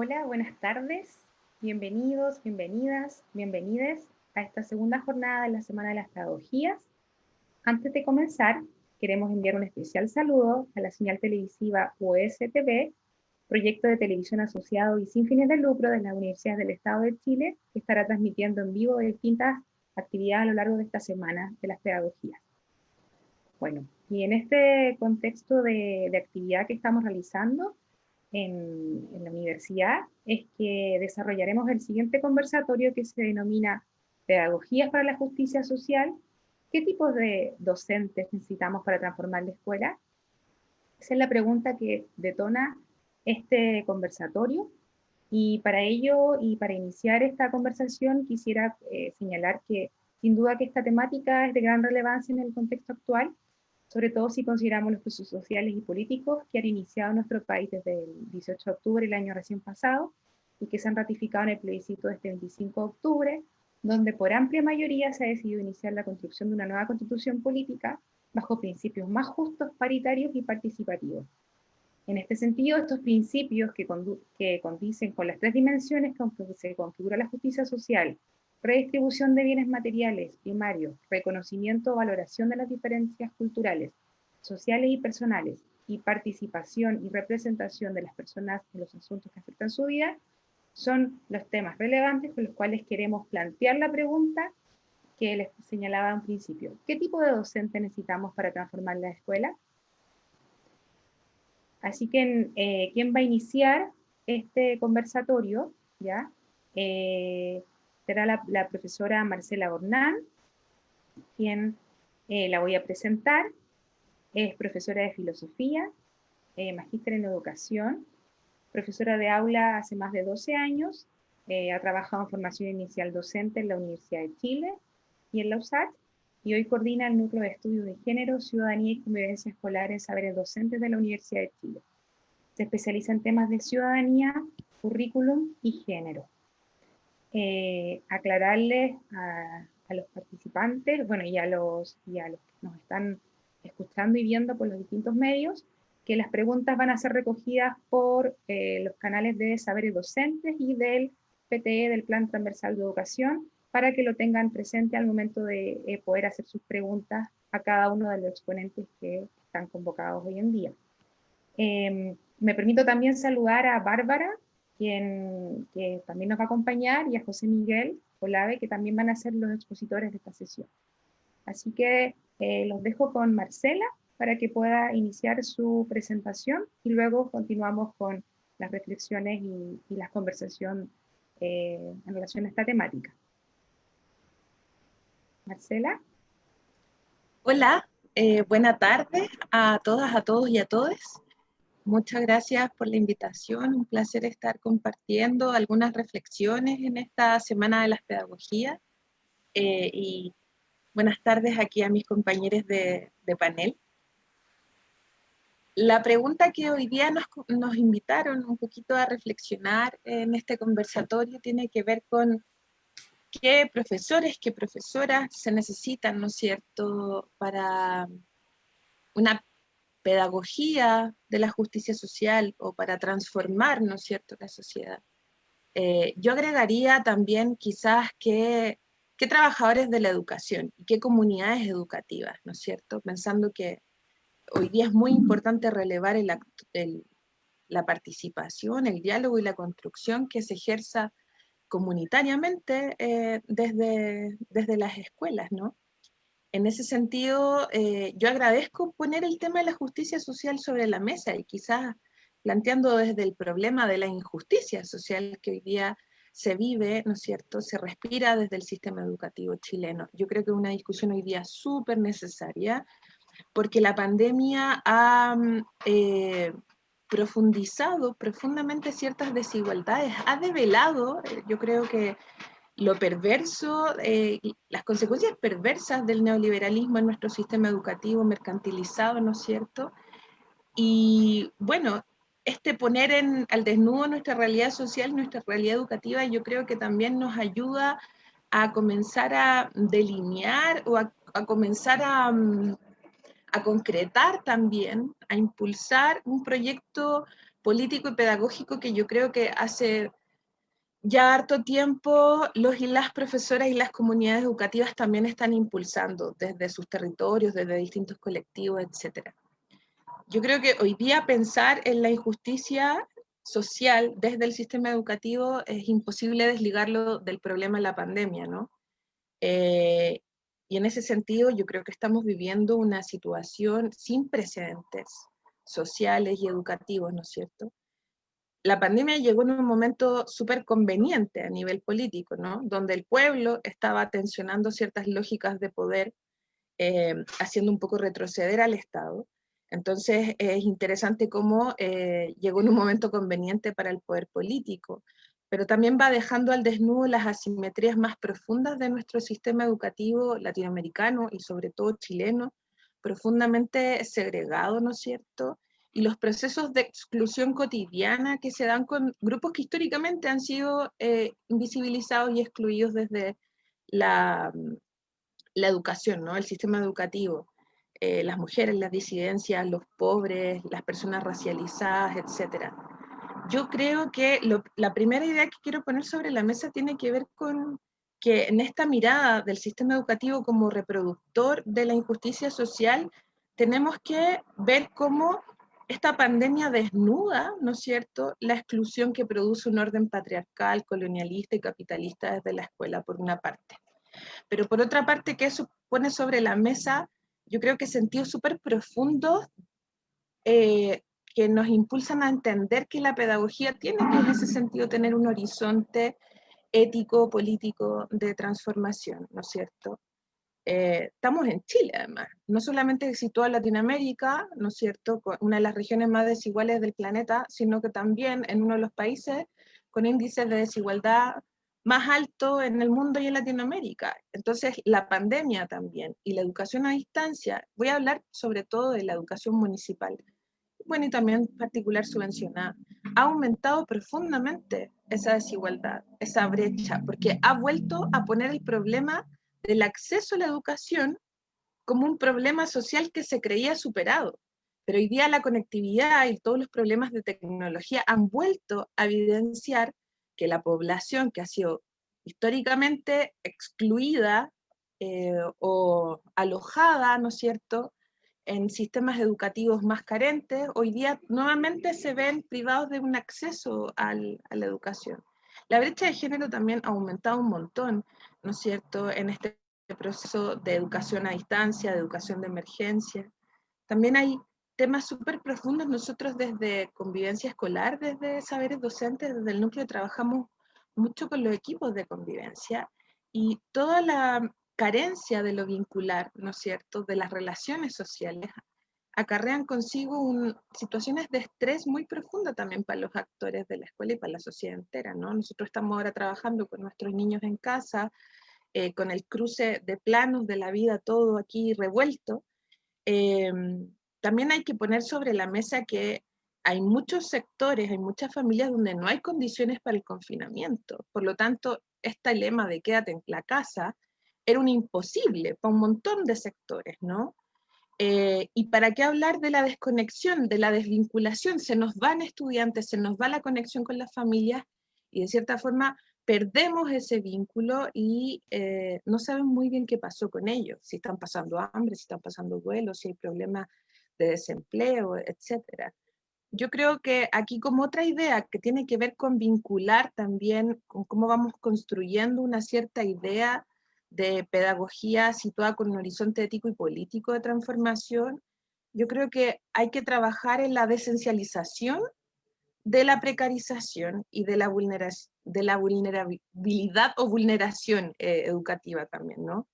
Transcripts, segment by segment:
Hola, buenas tardes. Bienvenidos, bienvenidas, bienvenides a esta segunda jornada de la Semana de las Pedagogías. Antes de comenzar, queremos enviar un especial saludo a la señal televisiva USTV, proyecto de televisión asociado y sin fines de lucro de las universidades del Estado de Chile, que estará transmitiendo en vivo distintas actividades a lo largo de esta semana de las pedagogías. Bueno, y en este contexto de, actividad que estamos realizando en, la universidad, es que desarrollaremos el siguiente conversatorio que se denomina Pedagogías para la Justicia Social, ¿Qué tipos de docentes necesitamos para transformar la escuela? Esa es la pregunta que detona este conversatorio. Y para ello, y para iniciar esta conversación, quisiera eh, señalar que sin duda que esta temática es de gran relevancia en el contexto actual, sobre todo si consideramos los procesos sociales y políticos que han iniciado nuestro país desde el 18 de octubre del año recién pasado, y que se han ratificado en el plebiscito de este 25 de octubre, donde por amplia mayoría se ha decidido iniciar la construcción de una nueva constitución política bajo principios más justos, paritarios y participativos. En este sentido, estos principios que, que condicen con las tres dimensiones con que se configura la justicia social, redistribución de bienes materiales primarios, reconocimiento o valoración de las diferencias culturales, sociales y personales, y participación y representación de las personas en los asuntos que afectan su vida, son los temas relevantes con los cuales queremos plantear la pregunta que les señalaba un principio. ¿Qué tipo de docente necesitamos para transformar la escuela? Así que, eh, ¿quién va a iniciar este conversatorio? ¿Ya? Eh, será la, profesora Marcela Bornán, quien eh, la voy a presentar. Es profesora de filosofía, magíster en educación, profesora de aula hace más de 12 años, ha trabajado en formación inicial docente en la Universidad de Chile y en la USAC, y hoy coordina el Núcleo de Estudios de Género, Ciudadanía y Convivencia Escolar en Saberes Docentes de la Universidad de Chile. Se especializa en temas de ciudadanía, currículum y género. Eh, aclararles a, los participantes, bueno, y a, los, y a los que nos están escuchando y viendo por los distintos medios, que las preguntas van a ser recogidas por eh, los canales de saberes docentes y del PTE, del Plan Transversal de Educación, para que lo tengan presente al momento de eh, poder hacer sus preguntas a cada uno de los exponentes que están convocados hoy en día. Em, me permito también saludar a Bárbara, quien que también nos va a acompañar, y a José Miguel Olave, que también van a ser los expositores de esta sesión. Así que eh, los dejo con Marcela para que pueda iniciar su presentación y luego continuamos con las reflexiones y, y la conversación eh, en relación a esta temática. Marcela. Hola, eh, buena tarde a todas, a todos y a todos. Muchas gracias por la invitación, un placer estar compartiendo algunas reflexiones en esta Semana de las Pedagogías eh, y buenas tardes aquí a mis compañeros de, panel. La pregunta que hoy día nos, nos invitaron un poquito a reflexionar en este conversatorio tiene que ver con qué profesores, qué profesoras se necesitan, ¿no es cierto?, para una pedagogía de la justicia social o para transformar, ¿no es cierto?, la sociedad. Eh, yo agregaría también quizás que qué trabajadores de la educación y qué comunidades educativas, ¿no es cierto?, pensando que hoy día es muy importante relevar la participación, el diálogo y la construcción que se ejerza comunitariamente eh, desde, desde las escuelas, ¿no? En ese sentido, eh, yo agradezco poner el tema de la justicia social sobre la mesa y quizás planteando desde el problema de la injusticia social que hoy día se vive, ¿no es cierto?, se respira desde el sistema educativo chileno. Yo creo que es una discusión hoy día súper necesaria, porque la pandemia ha mm, eh, profundizado profundamente ciertas desigualdades, ha develado, eh, yo creo que lo perverso, eh, las consecuencias perversas del neoliberalismo en nuestro sistema educativo mercantilizado, ¿no es cierto? Y bueno, este poner al desnudo nuestra realidad social, nuestra realidad educativa, yo creo que también nos ayuda a comenzar a delinear o a, comenzar mm, a concretar también, a impulsar un proyecto político y pedagógico que yo creo que hace ya harto tiempo los y las profesoras y las comunidades educativas también están impulsando desde sus territorios, desde distintos colectivos, etc. Yo creo que hoy día pensar en la injusticia social desde el sistema educativo es imposible desligarlo del problema de la pandemia, ¿no? Eh, y en ese sentido yo creo que estamos viviendo una situación sin precedentes sociales y educativos, ¿no es cierto? La pandemia llegó en un momento súper conveniente a nivel político, ¿no? Donde el pueblo estaba tensionando ciertas lógicas de poder, eh, haciendo un poco retroceder al Estado, entonces es interesante cómo eh, llegó en un momento conveniente para el poder político, pero también va dejando al desnudo las asimetrías más profundas de nuestro sistema educativo latinoamericano y sobre todo chileno, profundamente segregado, ¿no es cierto? Y los procesos de exclusión cotidiana que se dan con grupos que históricamente han sido eh, invisibilizados y excluidos desde la, la educación, ¿no? El sistema educativo. Eh, las mujeres, las disidencias, los pobres, las personas racializadas, etc. Yo creo que la primera idea que quiero poner sobre la mesa tiene que ver con que en esta mirada del sistema educativo como reproductor de la injusticia social, tenemos que ver cómo esta pandemia desnuda, ¿no es cierto?, la exclusión que produce un orden patriarcal, colonialista y capitalista desde la escuela, por una parte. Pero por otra parte, que eso pone sobre la mesa yo creo que sentidos súper profundos eh, que nos impulsan a entender que la pedagogía tiene que en ese sentido tener un horizonte ético, político de transformación, ¿no es cierto? Eh, estamos en Chile, además, no solamente situado en Latinoamérica, ¿no es cierto?, una de las regiones más desiguales del planeta, sino que también en uno de los países con índices de desigualdad más alto en el mundo y en Latinoamérica. Entonces, la pandemia también y la educación a distancia, voy a hablar sobre todo de la educación municipal, bueno, y también particular subvencionada, ha aumentado profundamente esa desigualdad, esa brecha, porque ha vuelto a poner el problema del acceso a la educación como un problema social que se creía superado. Pero hoy día la conectividad y todos los problemas de tecnología han vuelto a evidenciar que la población que ha sido históricamente excluida eh, o alojada, ¿no es cierto?, en sistemas educativos más carentes, hoy día nuevamente se ven privados de un acceso a la educación. La brecha de género también ha aumentado un montón, ¿no es cierto?, en este proceso de educación a distancia, de educación de emergencia. También hay temas súper profundos. Nosotros desde convivencia escolar, desde saberes docentes, desde el núcleo trabajamos mucho con los equipos de convivencia y toda la carencia de lo vincular, ¿no es cierto?, de las relaciones sociales, acarrean consigo situaciones de estrés muy profundas también para los actores de la escuela y para la sociedad entera, ¿no? Nosotros estamos ahora trabajando con nuestros niños en casa, eh, con el cruce de planos de la vida, todo aquí revuelto, eh, también hay que poner sobre la mesa que hay muchos sectores, hay muchas familias donde no hay condiciones para el confinamiento. Por lo tanto, este lema de quédate en la casa era un imposible para un montón de sectores, ¿no? Eh, y para qué hablar de la desconexión, de la desvinculación, se nos van estudiantes, se nos va la conexión con las familias y de cierta forma perdemos ese vínculo y eh, no saben muy bien qué pasó con ellos, si están pasando hambre, si están pasando duelo, si hay problemas de desempleo, etcétera. Yo creo que aquí como otra idea que tiene que ver con vincular también con cómo vamos construyendo una cierta idea de pedagogía situada con un horizonte ético y político de transformación, yo creo que hay que trabajar en la desencialización de la precarización y de la, de la vulnerabilidad o vulneración eh, educativa también, ¿no?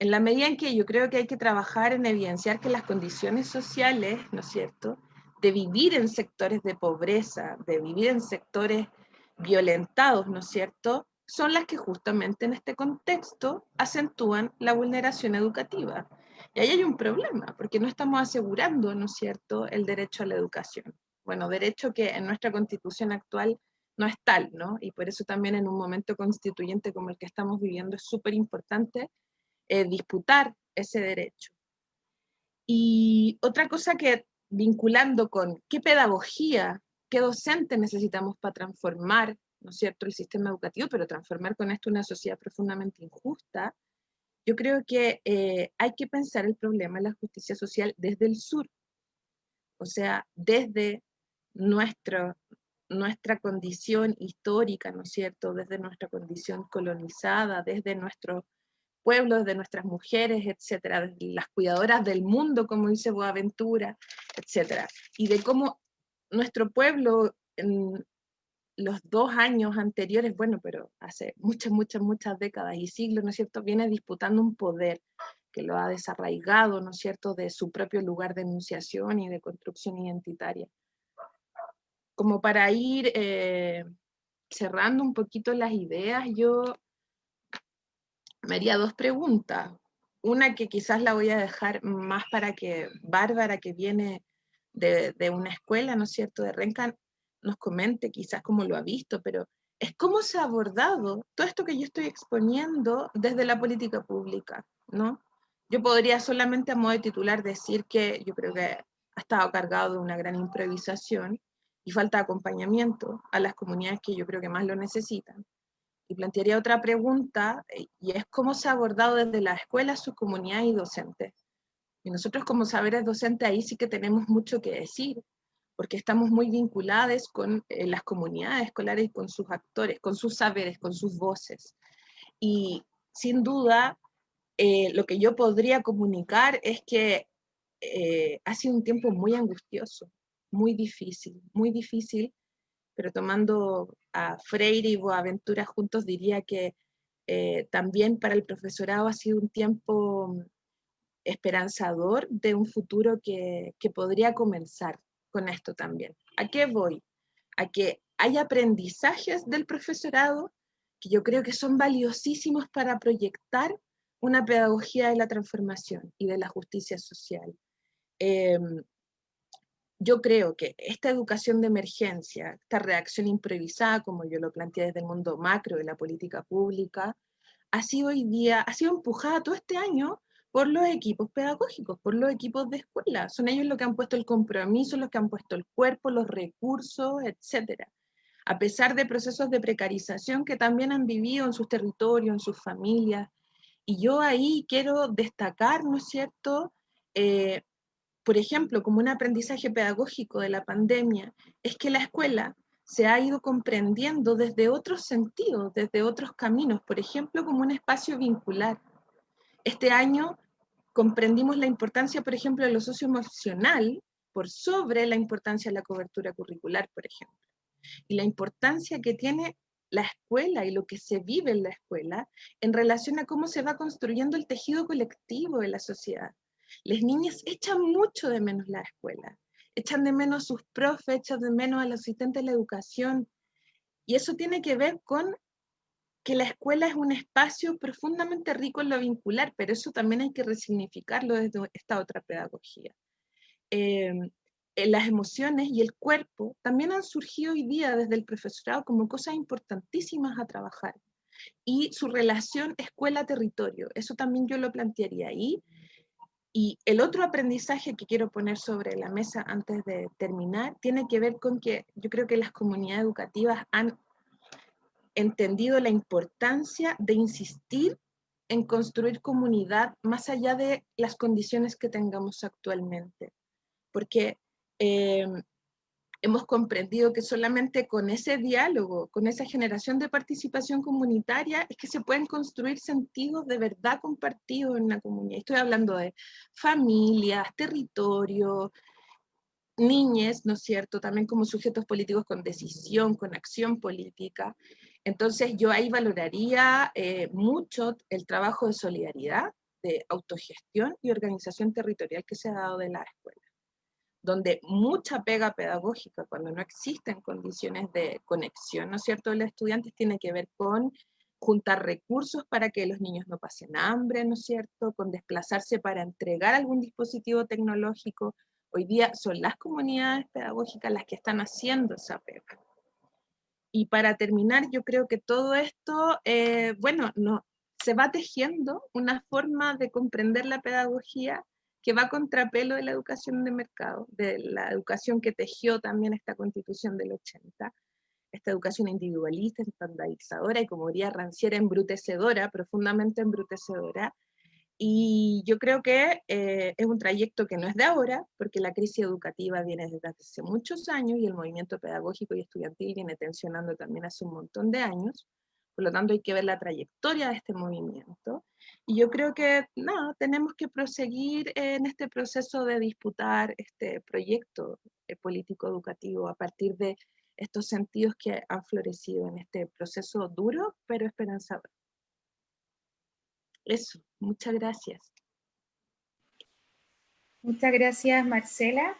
en la medida en que yo creo que hay que trabajar en evidenciar que las condiciones sociales, ¿no es cierto?, de vivir en sectores de pobreza, de vivir en sectores violentados, ¿no es cierto?, son las que justamente en este contexto acentúan la vulneración educativa. Y ahí hay un problema, porque no estamos asegurando, ¿no es cierto?, el derecho a la educación. Bueno, derecho que en nuestra constitución actual no es tal, ¿no? Y por eso también en un momento constituyente como el que estamos viviendo es súper importante eh, disputar ese derecho. Y otra cosa que vinculando con qué pedagogía qué docente necesitamos para transformar, ¿no es cierto?, el sistema educativo, pero transformar con esto una sociedad profundamente injusta, yo creo que eh, hay que pensar el problema de la justicia social desde el sur, o sea, desde nuestro, nuestra condición histórica, ¿no es cierto?, desde nuestra condición colonizada, desde nuestros pueblos, de nuestras mujeres, etcétera, las cuidadoras del mundo, como dice Boaventura, etcétera, y de cómo nuestro pueblo los dos años anteriores, bueno, pero hace muchas, muchas, muchas décadas y siglos, ¿no es cierto?, viene disputando un poder que lo ha desarraigado, ¿no es cierto?, de su propio lugar de enunciación y de construcción identitaria. Como para ir eh, cerrando un poquito las ideas, yo me haría dos preguntas. Una que quizás la voy a dejar más para que Bárbara, que viene de, de una escuela, ¿no es cierto?, de Rencan, nos comente quizás cómo lo ha visto, pero es cómo se ha abordado todo esto que yo estoy exponiendo desde la política pública, ¿no? Yo podría solamente a modo de titular decir que yo creo que ha estado cargado de una gran improvisación y falta de acompañamiento a las comunidades que yo creo que más lo necesitan. Y plantearía otra pregunta, y es cómo se ha abordado desde la escuela, su comunidad y docentes. Y nosotros como saberes docentes ahí sí que tenemos mucho que decir, porque estamos muy vinculados con eh, las comunidades escolares y con sus actores, con sus saberes, con sus voces. Y sin duda, eh, lo que yo podría comunicar es que ha sido un tiempo muy angustioso, muy difícil, muy difícil, pero tomando a Freire y Boaventura juntos, diría que eh, también para el profesorado ha sido un tiempo esperanzador de un futuro que, que podría comenzar con esto también. ¿A qué voy? A que hay aprendizajes del profesorado que yo creo que son valiosísimos para proyectar una pedagogía de la transformación y de la justicia social. Em, yo creo que esta educación de emergencia, esta reacción improvisada, como yo lo planteé desde el mundo macro de la política pública, ha sido hoy día, ha sido empujada todo este año por los equipos pedagógicos, por los equipos de escuela. Son ellos los que han puesto el compromiso, los que han puesto el cuerpo, los recursos, etc. A pesar de procesos de precarización que también han vivido en sus territorios, en sus familias. Y yo ahí quiero destacar, ¿no es cierto?, eh, por ejemplo, como un aprendizaje pedagógico de la pandemia, es que la escuela se ha ido comprendiendo desde otros sentidos, desde otros caminos, por ejemplo, como un espacio vincular. Este año comprendimos la importancia, por ejemplo, de lo socioemocional por sobre la importancia de la cobertura curricular, por ejemplo. Y la importancia que tiene la escuela y lo que se vive en la escuela en relación a cómo se va construyendo el tejido colectivo de la sociedad. Las niñas echan mucho de menos la escuela, echan de menos sus profes, echan de menos al asistente de la educación. Y eso tiene que ver con que la escuela es un espacio profundamente rico en lo vincular, pero eso también hay que resignificarlo desde esta otra pedagogía. Em, eh, las emociones y el cuerpo también han surgido hoy día desde el profesorado como cosas importantísimas a trabajar. Y su relación escuela-territorio, eso también yo lo plantearía ahí, y el otro aprendizaje que quiero poner sobre la mesa antes de terminar tiene que ver con que yo creo que las comunidades educativas han entendido la importancia de insistir en construir comunidad más allá de las condiciones que tengamos actualmente. Porque eh, hemos comprendido que solamente con ese diálogo, con esa generación de participación comunitaria, es que se pueden construir sentidos de verdad compartidos en la comunidad. Estoy hablando de familias, territorio, niñes, ¿no es cierto? También como sujetos políticos con decisión, con acción política. Entonces yo ahí valoraría eh, mucho el trabajo de solidaridad, de autogestión y organización territorial que se ha dado de la escuela donde mucha pega pedagógica, cuando no existen condiciones de conexión, ¿no es cierto?, de los estudiantes tiene que ver con juntar recursos para que los niños no pasen hambre, ¿no es cierto?, con desplazarse para entregar algún dispositivo tecnológico. Hoy día son las comunidades pedagógicas las que están haciendo esa pega. Y para terminar, yo creo que todo esto, eh, bueno, no, se va tejiendo una forma de comprender la pedagogía que va a contrapelo de la educación de mercado, de la educación que tejió también esta constitución del 80, esta educación individualista, estandarizadora y como diría Ranciera, embrutecedora, profundamente embrutecedora. Y yo creo que eh, es un trayecto que no es de ahora, porque la crisis educativa viene desde hace muchos años y el movimiento pedagógico y estudiantil viene tensionando también hace un montón de años. Por lo tanto, hay que ver la trayectoria de este movimiento. Y yo creo que, no, tenemos que proseguir en este proceso de disputar este proyecto eh, político educativo a partir de estos sentidos que han florecido en este proceso duro, pero esperanzador. Eso, muchas gracias. Muchas gracias, Marcela,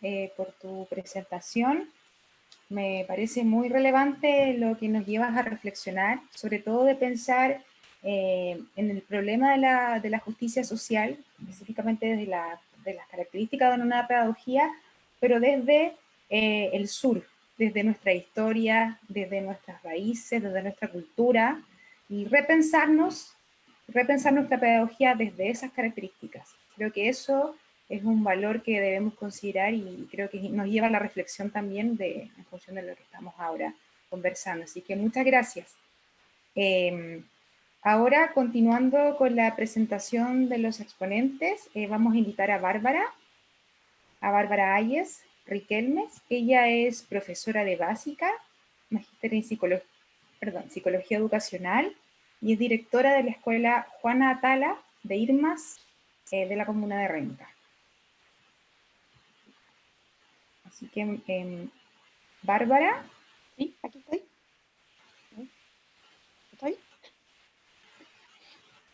eh, por tu presentación. Me parece muy relevante lo que nos llevas a reflexionar, sobre todo de pensar eh, en el problema de la, justicia social, específicamente desde de las características de una pedagogía, pero desde eh, el sur, desde nuestra historia, desde nuestras raíces, desde nuestra cultura, y repensarnos, repensar nuestra pedagogía desde esas características. Creo que eso es un valor que debemos considerar y creo que nos lleva a la reflexión también de, en función de lo que estamos ahora conversando. Así que muchas gracias. Em, ahora, continuando con la presentación de los exponentes, eh, vamos a invitar a Bárbara, a Bárbara Ayes, Riquelmes. Ella es profesora de básica, magíster en psicología, perdón, psicología educacional y es directora de la escuela Juana Atala de Irmas eh, de la comuna de Renca. Así que, em, Bárbara. Sí, aquí estoy. ¿Estoy?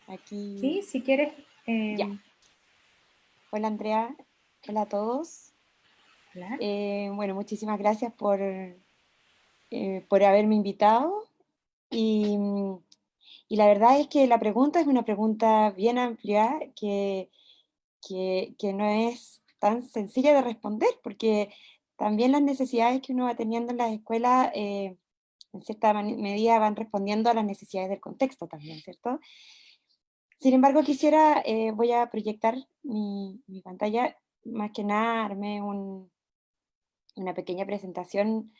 Aquí. Sí, si quieres. Em, Hola Andrea, hola a todos. Eh, bueno, muchísimas gracias por, eh, por haberme invitado. Y, y, la verdad es que la pregunta es una pregunta bien amplia que, que, no es tan sencilla de responder, porque también las necesidades que uno va teniendo en las escuelas, eh, en cierta medida van respondiendo a las necesidades del contexto también, ¿cierto? Sin embargo, quisiera, voy a proyectar mi, pantalla, más que nada armé un, una pequeña presentación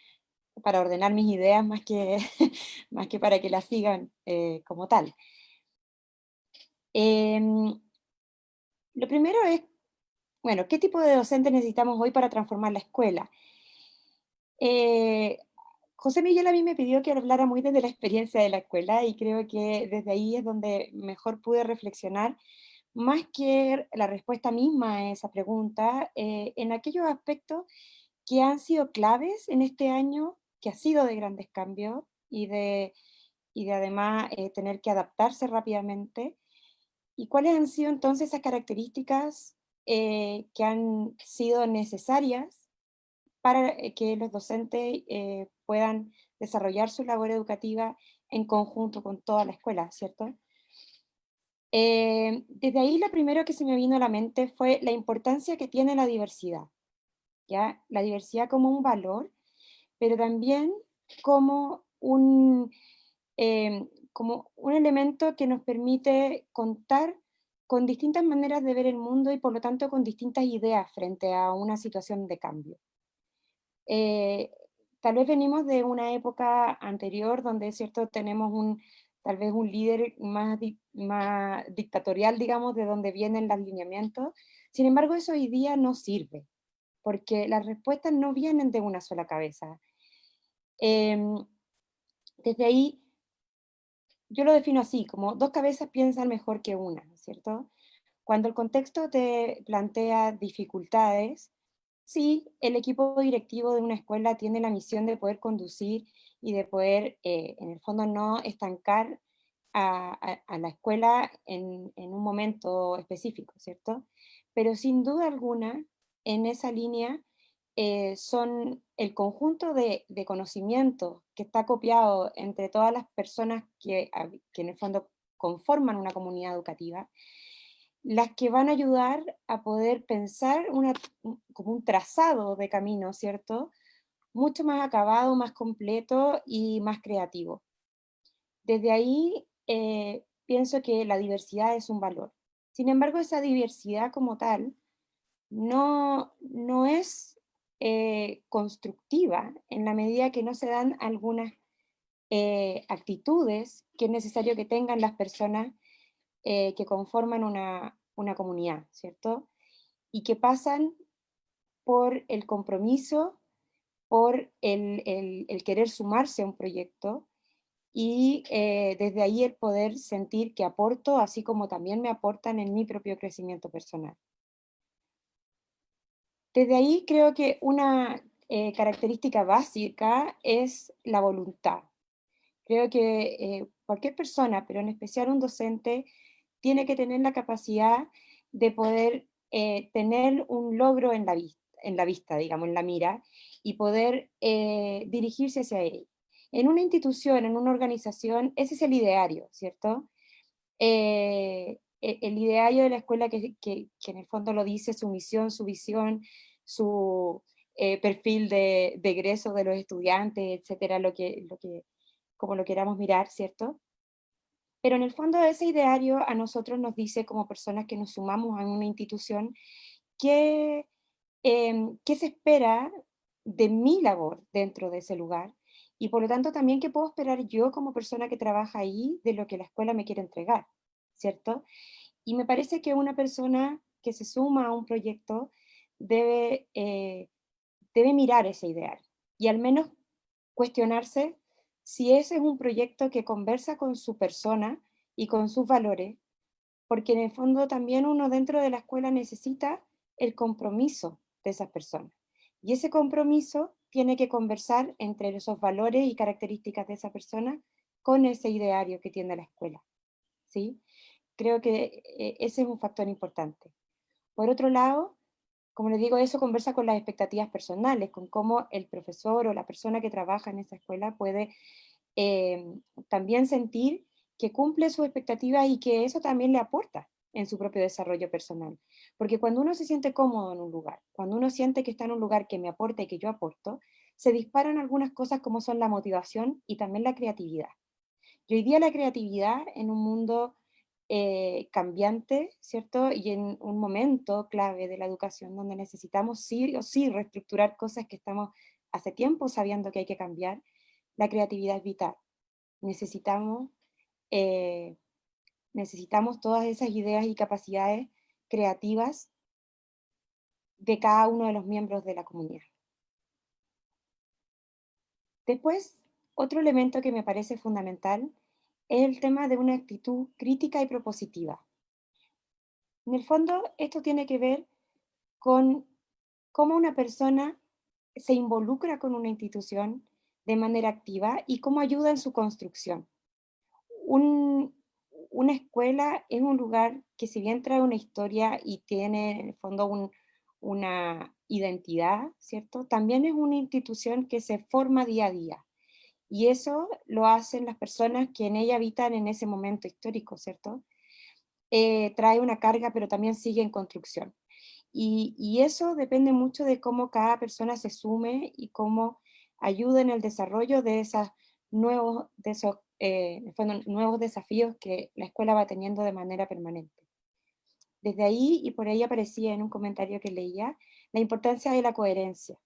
para ordenar mis ideas más que, más que para que las sigan eh, como tal. Em, lo primero es, bueno, ¿qué tipo de docentes necesitamos hoy para transformar la escuela? Eh, José Miguel a mí me pidió que hablara muy desde la experiencia de la escuela y creo que desde ahí es donde mejor pude reflexionar, más que la respuesta misma a esa pregunta, eh, en aquellos aspectos que han sido claves en este año, que ha sido de grandes cambios y de, y de además eh, tener que adaptarse rápidamente. ¿Y cuáles han sido entonces esas características eh, que han sido necesarias para eh, que los docentes puedan desarrollar su labor educativa en conjunto con toda la escuela, ¿cierto? desde ahí lo primero que se me vino a la mente fue la importancia que tiene la diversidad. La diversidad como un valor, pero también como un, em, como un elemento que nos permite contar con distintas maneras de ver el mundo y por lo tanto con distintas ideas frente a una situación de cambio. Eh, tal vez venimos de una época anterior donde cierto tenemos un, tal vez un líder más, más dictatorial, digamos, de donde vienen los lineamientos. Sin embargo, eso hoy día no sirve porque las respuestas no vienen de una sola cabeza. Em, desde ahí, yo lo defino así, como dos cabezas piensan mejor que una, ¿cierto? Cuando el contexto te plantea dificultades, sí, el equipo directivo de una escuela tiene la misión de poder conducir y de poder, eh, en el fondo, no estancar a, la escuela en, en, un momento específico, ¿cierto? Pero sin duda alguna, en esa línea eh, son el conjunto de, conocimiento que está copiado entre todas las personas que, que en el fondo conforman una comunidad educativa, las que van a ayudar a poder pensar una, como un trazado de camino, ¿cierto? Mucho más acabado, más completo y más creativo. Desde ahí eh, pienso que la diversidad es un valor. Sin embargo, esa diversidad como tal no, no es eh, constructiva en la medida que no se dan algunas eh, actitudes que es necesario que tengan las personas eh, que conforman una, comunidad, ¿cierto? Y que pasan por el compromiso, por el, querer sumarse a un proyecto, y desde ahí el poder sentir que aporto, así como también me aportan en mi propio crecimiento personal. Desde ahí creo que una eh, característica básica es la voluntad. Creo que eh, cualquier persona, pero en especial un docente, tiene que tener la capacidad de poder eh, tener un logro en la, vista, digamos, en la mira, y poder dirigirse hacia él. En una institución, en una organización, ese es el ideario, ¿cierto? El ideario de la escuela que, que, en el fondo lo dice, su misión, su visión, su eh, perfil de, egreso de los estudiantes, etcétera, lo que, lo que, como lo queramos mirar, ¿cierto? Pero en el fondo ese ideario a nosotros nos dice como personas que nos sumamos a una institución qué, em, qué se espera de mi labor dentro de ese lugar y por lo tanto también qué puedo esperar yo como persona que trabaja ahí de lo que la escuela me quiere entregar, ¿cierto? Y me parece que una persona que se suma a un proyecto debe, eh, debe mirar ese ideal y al menos cuestionarse si ese es un proyecto que conversa con su persona y con sus valores, porque en el fondo también uno dentro de la escuela necesita el compromiso de esas personas. Y ese compromiso tiene que conversar entre esos valores y características de esa persona con ese ideario que tiene la escuela. ¿sí? Creo que eh, ese es un factor importante. Por otro lado, como les digo, eso conversa con las expectativas personales, con cómo el profesor o la persona que trabaja en esa escuela puede eh, también sentir que cumple sus expectativas y que eso también le aporta en su propio desarrollo personal. Porque cuando uno se siente cómodo en un lugar, cuando uno siente que está en un lugar que me aporta y que yo aporto, se disparan algunas cosas como son la motivación y también la creatividad. Y hoy día la creatividad en un mundo eh, cambiante, ¿cierto? Y en un momento clave de la educación donde necesitamos sí o sí reestructurar cosas que estamos hace tiempo sabiendo que hay que cambiar, la creatividad es vital. Necesitamos, eh, necesitamos todas esas ideas y capacidades creativas de cada uno de los miembros de la comunidad. Después, otro elemento que me parece fundamental es el tema de una actitud crítica y propositiva. En el fondo, esto tiene que ver con cómo una persona se involucra con una institución de manera activa y cómo ayuda en su construcción. una escuela es un lugar que si bien trae una historia y tiene en el fondo una identidad, ¿cierto? También es una institución que se forma día a día. Y eso lo hacen las personas que en ella habitan en ese momento histórico, ¿cierto? Eh, trae una carga, pero también sigue en construcción. Y, eso depende mucho de cómo cada persona se sume y cómo ayuda en el desarrollo de, esas nuevos, de esos eh, nuevos desafíos que la escuela va teniendo de manera permanente. Desde ahí, y por ahí aparecía en un comentario que leía, la importancia de la coherencia.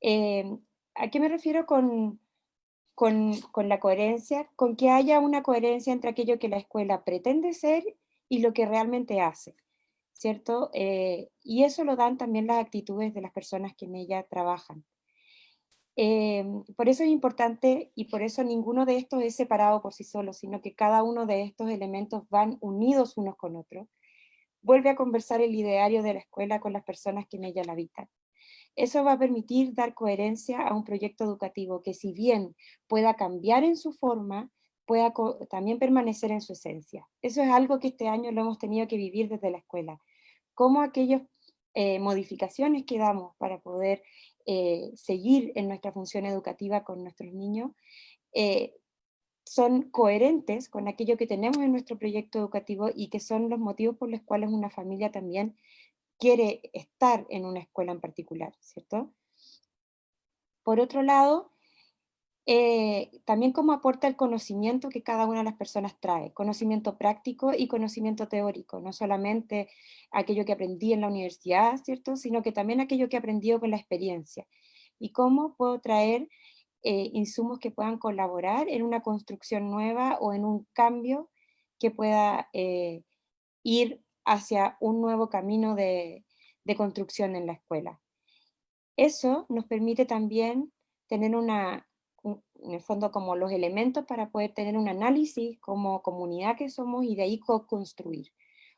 Eh, ¿A qué me refiero con, con, la coherencia, con que haya una coherencia entre aquello que la escuela pretende ser y lo que realmente hace, ¿cierto? Eh, y eso lo dan también las actitudes de las personas que en ella trabajan. Em, por eso es importante y por eso ninguno de estos es separado por sí solo, sino que cada uno de estos elementos van unidos unos con otros. Vuelve a conversar el ideario de la escuela con las personas que en ella la habitan. Eso va a permitir dar coherencia a un proyecto educativo que si bien pueda cambiar en su forma, pueda también permanecer en su esencia. Eso es algo que este año lo hemos tenido que vivir desde la escuela. Cómo aquellas eh, modificaciones que damos para poder eh, seguir en nuestra función educativa con nuestros niños, eh, son coherentes con aquello que tenemos en nuestro proyecto educativo y que son los motivos por los cuales una familia también quiere estar en una escuela en particular, ¿cierto? Por otro lado, eh, también cómo aporta el conocimiento que cada una de las personas trae, conocimiento práctico y conocimiento teórico, no solamente aquello que aprendí en la universidad, ¿cierto? Sino que también aquello que he aprendido con la experiencia. Y cómo puedo traer eh, insumos que puedan colaborar en una construcción nueva o en un cambio que pueda eh, ir hacia un nuevo camino de, de construcción en la escuela. Eso nos permite también tener una, en el fondo como los elementos para poder tener un análisis como comunidad que somos y de ahí co-construir.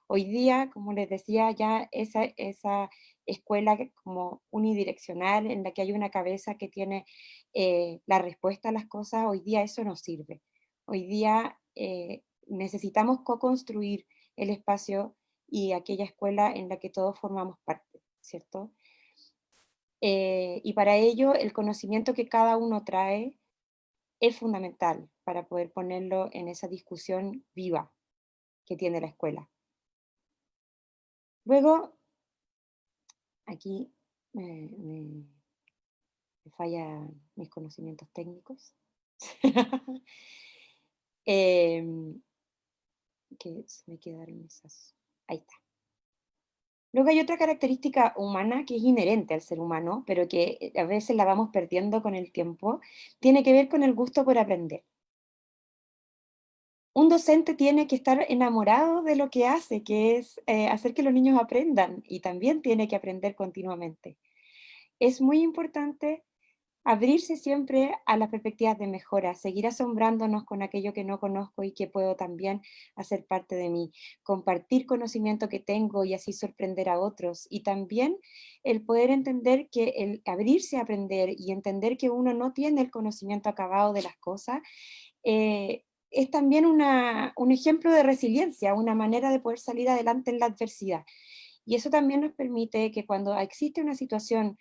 Hoy día, como les decía, ya esa, esa escuela como unidireccional en la que hay una cabeza que tiene eh, la respuesta a las cosas, hoy día eso no sirve. Hoy día eh, necesitamos co-construir el espacio y aquella escuela en la que todos formamos parte, ¿cierto? Eh, y para ello el conocimiento que cada uno trae es fundamental para poder ponerlo en esa discusión viva que tiene la escuela. Luego, aquí me, fallan mis conocimientos técnicos. Em, que se me quedaron esas. Ahí está. Luego hay otra característica humana que es inherente al ser humano, pero que eh, a veces la vamos perdiendo con el tiempo, tiene que ver con el gusto por aprender. Un docente tiene que estar enamorado de lo que hace, que es eh, hacer que los niños aprendan, y también tiene que aprender continuamente. Es muy importante abrirse siempre a las perspectivas de mejora, seguir asombrándonos con aquello que no conozco y que puedo también hacer parte de mí, compartir conocimiento que tengo y así sorprender a otros, y también el poder entender que el abrirse a aprender y entender que uno no tiene el conocimiento acabado de las cosas, eh, es también un ejemplo de resiliencia, una manera de poder salir adelante en la adversidad. Y eso también nos permite que cuando existe una situación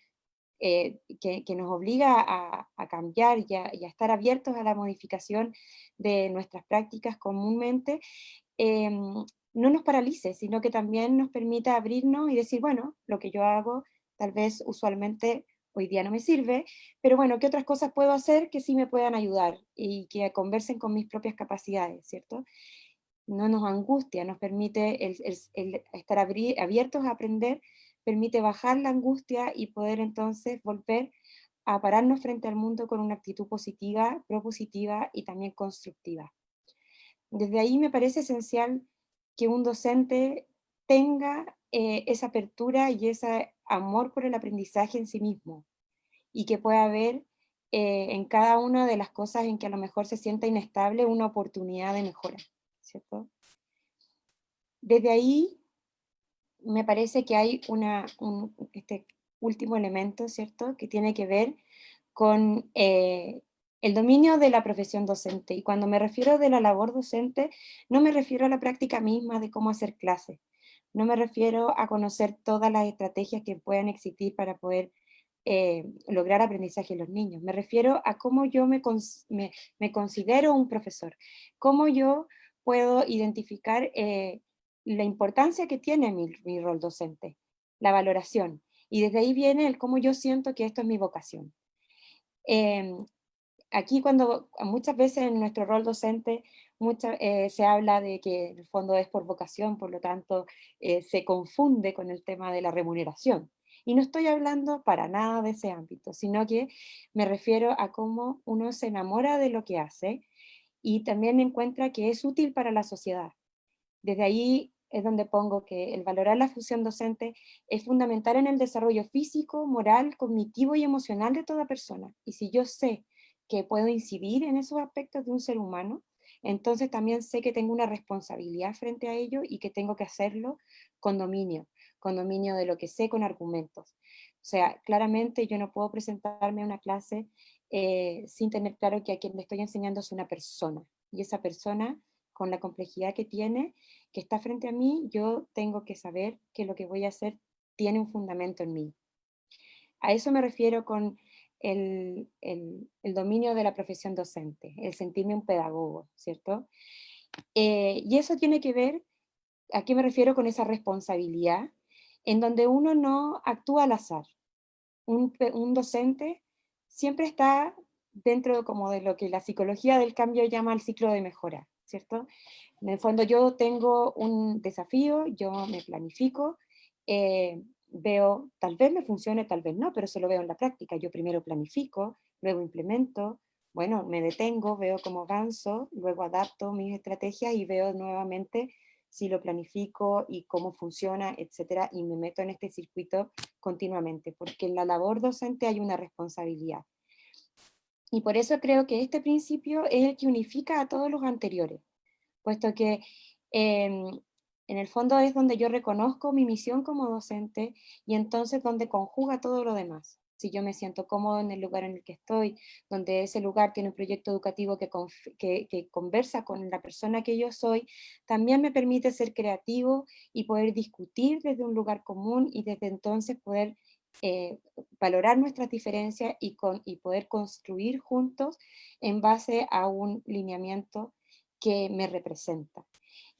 eh, que, nos obliga a, cambiar y a, estar abiertos a la modificación de nuestras prácticas comúnmente, em, no nos paralice, sino que también nos permita abrirnos y decir, bueno, lo que yo hago tal vez usualmente hoy día no me sirve, pero bueno, ¿qué otras cosas puedo hacer que sí me puedan ayudar y que conversen con mis propias capacidades, ¿cierto? No nos angustia, nos permite estar abiertos a aprender permite bajar la angustia y poder entonces volver a pararnos frente al mundo con una actitud positiva, propositiva y también constructiva. Desde ahí me parece esencial que un docente tenga eh, esa apertura y ese amor por el aprendizaje en sí mismo, y que pueda ver eh, en cada una de las cosas en que a lo mejor se sienta inestable una oportunidad de mejora, ¿cierto? Desde ahí me parece que hay un, este último elemento, ¿cierto?, que tiene que ver con eh, el dominio de la profesión docente. Y cuando me refiero de la labor docente, no me refiero a la práctica misma de cómo hacer clases. No me refiero a conocer todas las estrategias que puedan existir para poder eh, lograr aprendizaje en los niños. Me refiero a cómo yo me considero un profesor. Cómo yo puedo identificar eh, la importancia que tiene mi, rol docente, la valoración. Y desde ahí viene el cómo yo siento que esto es mi vocación. Em, aquí cuando muchas veces en nuestro rol docente eh, se habla de que el fondo es por vocación, por lo tanto eh, se confunde con el tema de la remuneración. Y no estoy hablando para nada de ese ámbito, sino que me refiero a cómo uno se enamora de lo que hace y también encuentra que es útil para la sociedad. Desde ahí es donde pongo que el valorar la función docente es fundamental en el desarrollo físico, moral, cognitivo y emocional de toda persona. Y si yo sé que puedo incidir en esos aspectos de un ser humano, entonces también sé que tengo una responsabilidad frente a ello y que tengo que hacerlo con dominio, con dominio de lo que sé, con argumentos. O sea, claramente yo no puedo presentarme a una clase eh, sin tener claro que a quien le estoy enseñando es una persona. Y esa persona con la complejidad que tiene, que está frente a mí, yo tengo que saber que lo que voy a hacer tiene un fundamento en mí. A eso me refiero con el, dominio de la profesión docente, el sentirme un pedagogo, ¿cierto? Eh, y eso tiene que ver, ¿a qué me refiero con esa responsabilidad? En donde uno no actúa al azar. Un, un docente siempre está dentro como de lo que la psicología del cambio llama el ciclo de mejora, ¿cierto? En el fondo yo tengo un desafío, yo me planifico, eh, veo, tal vez me funcione, tal vez no, pero eso lo veo en la práctica. Yo primero planifico, luego implemento, bueno, me detengo, veo cómo avanzo, luego adapto mis estrategias y veo nuevamente si lo planifico y cómo funciona, etcétera, y me meto en este circuito continuamente, porque en la labor docente hay una responsabilidad. Y por eso creo que este principio es el que unifica a todos los anteriores puesto que em, en el fondo es donde yo reconozco mi misión como docente y entonces donde conjuga todo lo demás. Si yo me siento cómodo en el lugar en el que estoy, donde ese lugar tiene un proyecto educativo que, que, conversa con la persona que yo soy, también me permite ser creativo y poder discutir desde un lugar común y desde entonces poder eh, valorar nuestras diferencias y, poder construir juntos en base a un lineamiento que me representa.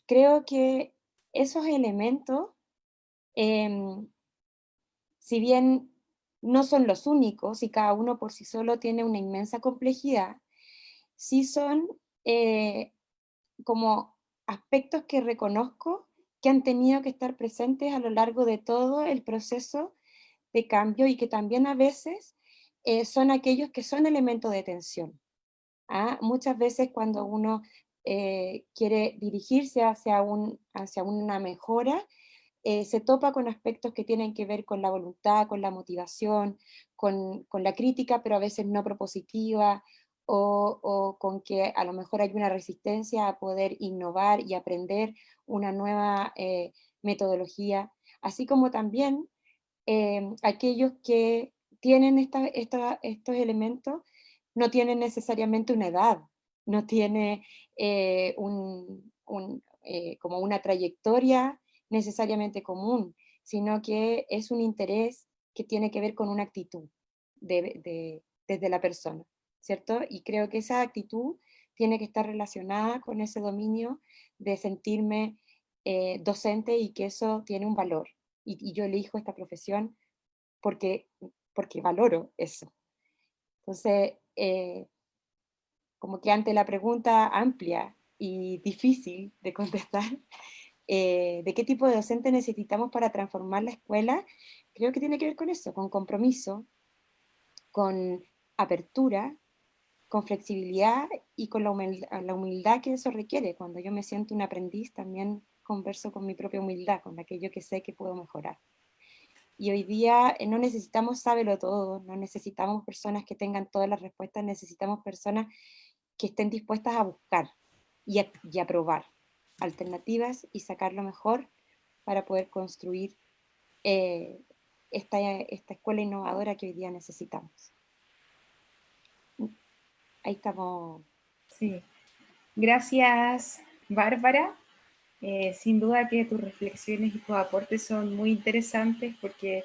Creo que esos elementos, em, si bien no son los únicos y cada uno por sí solo tiene una inmensa complejidad, sí son eh, como aspectos que reconozco que han tenido que estar presentes a lo largo de todo el proceso de cambio y que también a veces eh, son aquellos que son elementos de tensión. ¿ah? Muchas veces cuando uno eh, quiere dirigirse hacia, un, hacia una mejora, eh, se topa con aspectos que tienen que ver con la voluntad, con la motivación, con, con la crítica, pero a veces no propositiva, o, con que a lo mejor hay una resistencia a poder innovar y aprender una nueva metodología, así como también aquellos que tienen estos elementos no tienen necesariamente una edad, no tiene eh, eh, como una trayectoria necesariamente común, sino que es un interés que tiene que ver con una actitud de, desde la persona, ¿cierto? Y creo que esa actitud tiene que estar relacionada con ese dominio de sentirme eh, docente y que eso tiene un valor. Y, yo elijo esta profesión porque, porque valoro eso. Entonces, como que ante la pregunta amplia y difícil de contestar, eh, de qué tipo de docente necesitamos para transformar la escuela, creo que tiene que ver con eso, con compromiso, con apertura, con flexibilidad y con la humildad, la humildad que eso requiere. Cuando yo me siento un aprendiz, también converso con mi propia humildad, con aquello que sé que puedo mejorar. Y hoy día eh, no necesitamos sábelo todo, no necesitamos personas que tengan todas las respuestas, necesitamos personas que estén dispuestas a buscar y a, probar alternativas y sacar lo mejor para poder construir eh, esta, esta escuela innovadora que hoy día necesitamos. Ahí estamos. Sí. Gracias, Bárbara. Eh, sin duda que tus reflexiones y tus aportes son muy interesantes porque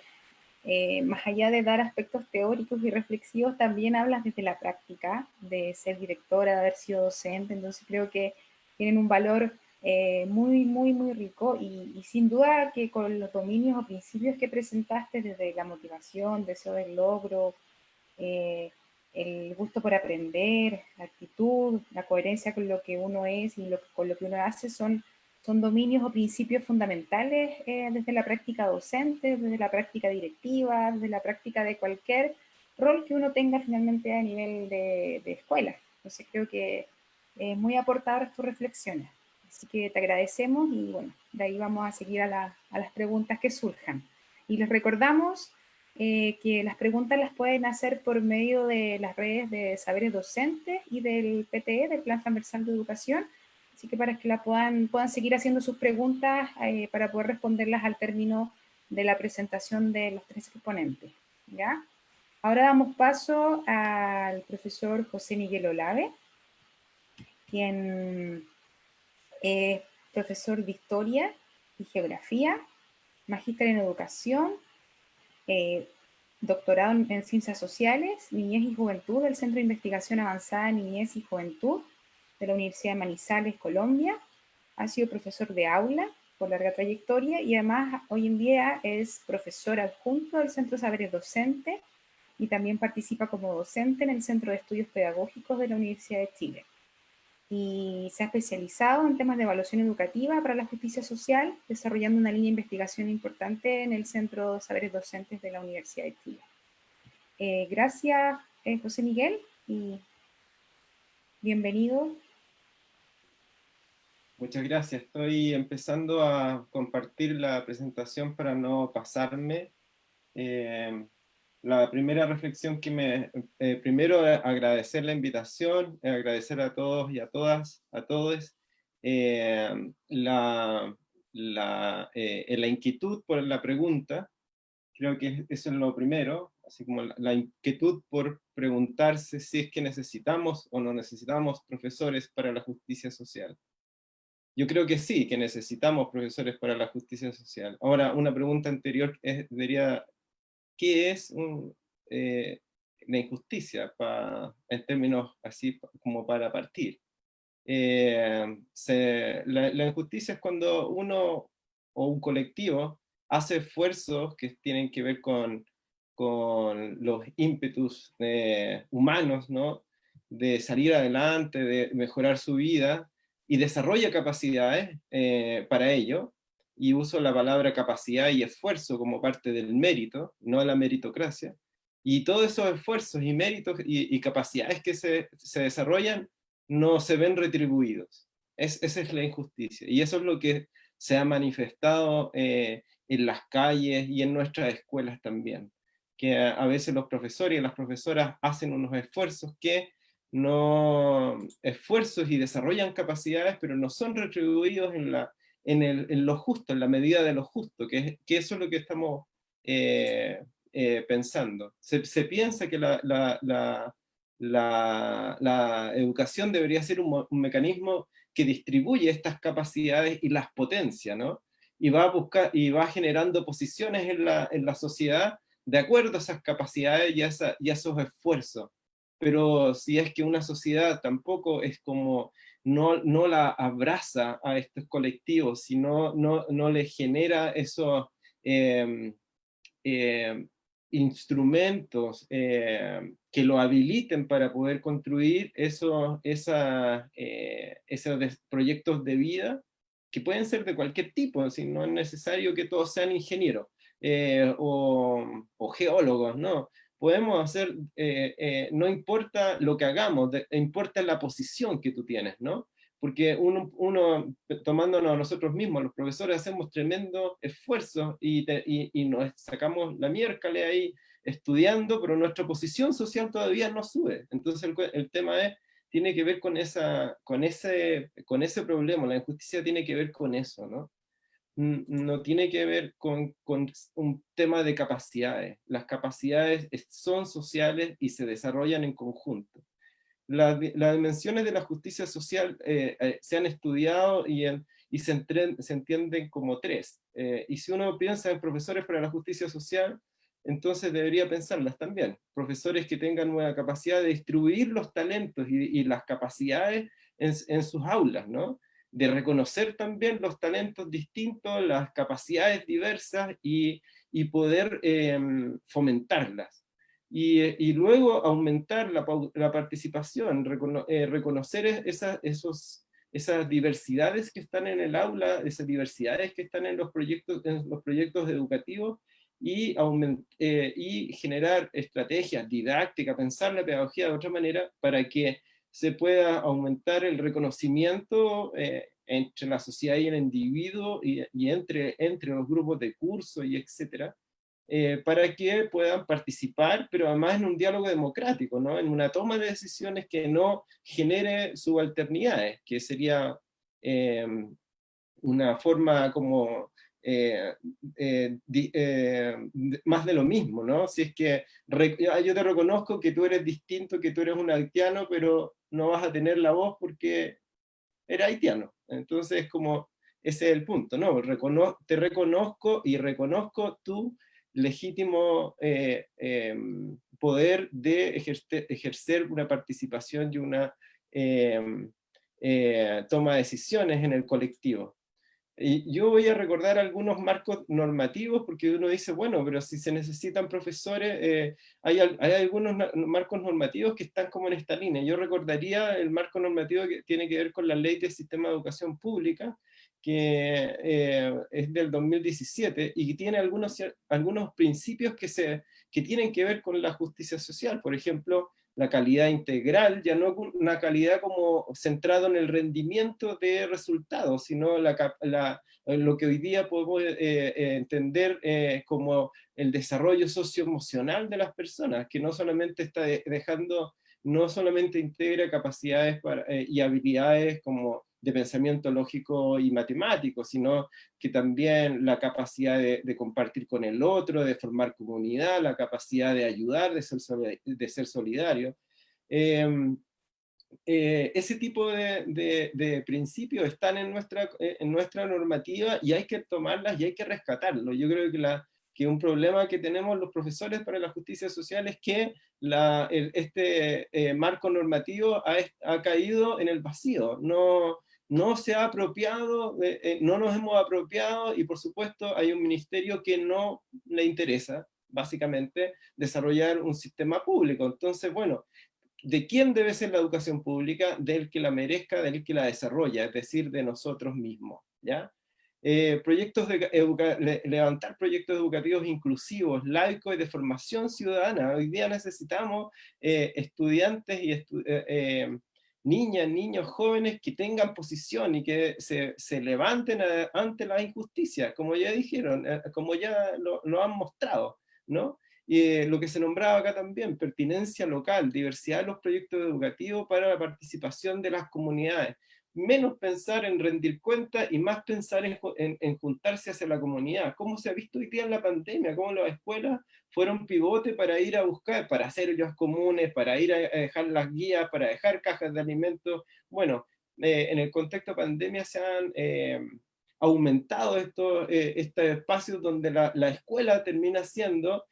eh, más allá de dar aspectos teóricos y reflexivos, también hablas desde la práctica, de ser directora, de haber sido docente, entonces creo que tienen un valor eh, muy, muy, muy rico y, sin duda que con los dominios o principios que presentaste desde la motivación, deseo del logro, el gusto por aprender, la actitud, la coherencia con lo que uno es y con lo que uno hace son son dominios o principios fundamentales eh, desde la práctica docente, desde la práctica directiva, desde la práctica de cualquier rol que uno tenga finalmente a nivel de, escuela. Entonces creo que es muy aportadoras tus reflexiones. Así que te agradecemos y bueno, de ahí vamos a seguir a, las preguntas que surjan. Y les recordamos eh, que las preguntas las pueden hacer por medio de las redes de Saberes Docentes y del PTE, del Plan Transversal de Educación, Así que para que la puedan, puedan seguir haciendo sus preguntas eh, para poder responderlas al término de la presentación de los tres exponentes. ¿ya? Ahora damos paso al profesor José Miguel Olave, quien es profesor de Historia y Geografía, magíster en Educación, eh, doctorado en Ciencias Sociales, Niñez y Juventud del Centro de Investigación Avanzada en Niñez y Juventud de la Universidad de Manizales, Colombia. Ha sido profesor de aula por larga trayectoria y además hoy en día es profesor adjunto del Centro de Saberes Docente y también participa como docente en el Centro de Estudios Pedagógicos de la Universidad de Chile. Y se ha especializado en temas de evaluación educativa para la justicia social, desarrollando una línea de investigación importante en el Centro de Saberes Docentes de la Universidad de Chile. Eh, gracias, eh, José Miguel, y bienvenido. Muchas gracias. Estoy empezando a compartir la presentación para no pasarme. Eh, la primera reflexión que me, eh, primero eh, agradecer la invitación, eh, agradecer a todos y a todas, a todos, la, la, la, inquietud por la pregunta, creo que eso es lo primero, así como la, inquietud por preguntarse si es que necesitamos o no necesitamos profesores para la justicia social. Yo creo que sí, que necesitamos profesores para la justicia social. Ahora, una pregunta anterior es, debería qué es eh, la injusticia en términos así como para partir. Eh, la, injusticia es cuando uno o un colectivo hace esfuerzos que tienen que ver con, con los ímpetus eh, humanos, ¿no? de salir adelante, de mejorar su vida, y desarrolla capacidades para ello, y uso la palabra capacidad y esfuerzo como parte del mérito, no la meritocracia, y todos esos esfuerzos y méritos y, capacidades que se, se, desarrollan no se ven retribuidos. Es, esa es la injusticia, y eso es lo que se ha manifestado eh, en las calles y en nuestras escuelas también, que a, veces los profesores y las profesoras hacen unos esfuerzos que no esfuerzos y desarrollan capacidades, pero no son retribuidos en la, en, lo justo, en la medida de lo justo, que, que eso es lo que estamos eh, eh, pensando. Se, piensa que la, la, la, educación debería ser un, mecanismo que distribuye estas capacidades y las potencia, ¿no? Y va, a buscar, y va generando posiciones en la, en la sociedad de acuerdo a esas capacidades y a, y a esos esfuerzos. Pero si es que una sociedad tampoco es como no, la abraza a estos colectivos, sino no, no le genera esos em, em, instrumentos em, que lo habiliten para poder construir esos, eh, esos proyectos de vida, que pueden ser de cualquier tipo, si no es necesario que todos sean ingenieros eh, o geólogos, ¿no? Podemos hacer, eh, eh, no importa lo que hagamos, importa la posición que tú tienes, ¿no? Porque uno, uno, tomándonos a nosotros mismos, los profesores hacemos tremendo esfuerzo y, y, nos sacamos la miércoles ahí estudiando, pero nuestra posición social todavía no sube. Entonces el, el tema es, tiene que ver con, esa, con, ese, con ese problema, la injusticia tiene que ver con eso, ¿no? No tiene que ver con, un tema de capacidades. Las capacidades son sociales y se desarrollan en conjunto. las dimensiones de la justicia social eh, eh, se han estudiado y, se, entienden como tres. Eh, y si uno piensa en profesores para la justicia social, entonces debería pensarlas también. Profesores que tengan una capacidad de distribuir los talentos y, las capacidades en, en, sus aulas, ¿no? De reconocer también los talentos distintos, las capacidades diversas y, y poder em, fomentarlas. Y, y, luego aumentar la, la participación, eh, reconocer esas, esos, esas diversidades que están en el aula, esas diversidades que están en los proyectos, en los proyectos educativos, y, eh, y generar estrategias didácticas, pensar la pedagogía de otra manera para que se pueda aumentar el reconocimiento eh, entre la sociedad y el individuo y, entre, entre los grupos de curso y etcétera, eh, para que puedan participar, pero además en un diálogo democrático, ¿no? en una toma de decisiones que no genere subalternidades, que sería eh, una forma como más de lo mismo, ¿no? Si es que yo te reconozco que tú eres distinto, que tú eres un haitiano, pero no vas a tener la voz porque eres haitiano. Entonces, como ese es el punto, ¿no? te reconozco y reconozco tu legítimo em, poder de ejercer, ejercer, una participación y una em, toma de decisiones en el colectivo. Y yo voy a recordar algunos marcos normativos, porque uno dice, bueno, pero si se necesitan profesores, eh, hay, hay, algunos marcos normativos que están como en esta línea. Yo recordaría el marco normativo que tiene que ver con la ley del sistema de educación pública, que eh, es del 2017, y que tiene algunos, algunos principios que, se, que tienen que ver con la justicia social. Por ejemplo, la calidad integral, ya no una calidad como centrado en el rendimiento de resultados, sino la, lo que hoy día podemos eh, eh, entender eh, como el desarrollo socioemocional de las personas, que no solamente está dejando, no solamente integra capacidades y habilidades como de pensamiento lógico y matemático, sino que también la capacidad de, compartir con el otro, de formar comunidad, la capacidad de ayudar, de ser, de solidario. Em, eh, ese tipo de, principios están en nuestra, en nuestra normativa y hay que tomarlas y hay que rescatarlo. Yo creo que, que un problema que tenemos los profesores para la justicia social es que la, este eh, marco normativo ha, ha, caído en el vacío, no, no se ha apropiado, eh, eh, no nos hemos apropiado y por supuesto hay un ministerio que no le interesa, básicamente, desarrollar un sistema público. Entonces, bueno, ¿de quién debe ser la educación pública? Del que la merezca, del que la desarrolla, es decir, de nosotros mismos, ¿ya? Eh, proyectos de levantar proyectos educativos inclusivos, laicos y de formación ciudadana. Hoy día necesitamos estudiantes y niñas, niños, jóvenes que tengan posición y que se, se levanten ante la injusticia, como ya dijeron, eh, como ya lo, lo han mostrado, ¿no? Y eh, lo que se nombraba acá también, pertinencia local, diversidad de los proyectos educativos para la participación de las comunidades menos pensar en rendir cuentas y más pensar en, en, juntarse hacia la comunidad. ¿Cómo se ha visto hoy día en la pandemia? ¿Cómo las escuelas fueron pivote para ir a buscar, para hacer ellos comunes, para ir a, dejar las guías, para dejar cajas de alimentos? Bueno, eh, en el contexto de pandemia se han eh, aumentado estos, eh, estos espacios donde la, la, escuela termina siendo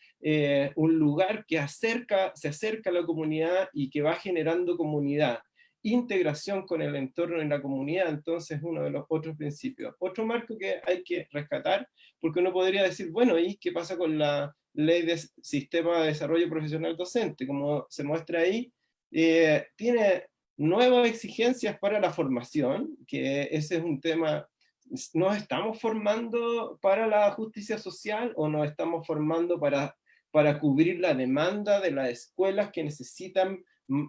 un lugar que acerca, se acerca a la comunidad y que va generando comunidad integración con el entorno en la comunidad, entonces uno de los otros principios. Otro marco que hay que rescatar, porque uno podría decir, bueno, ¿y qué pasa con la ley de sistema de desarrollo profesional docente? Como se muestra ahí, eh, tiene nuevas exigencias para la formación, que ese es un tema, ¿nos estamos formando para la justicia social o nos estamos formando para, para cubrir la demanda de las escuelas que necesitan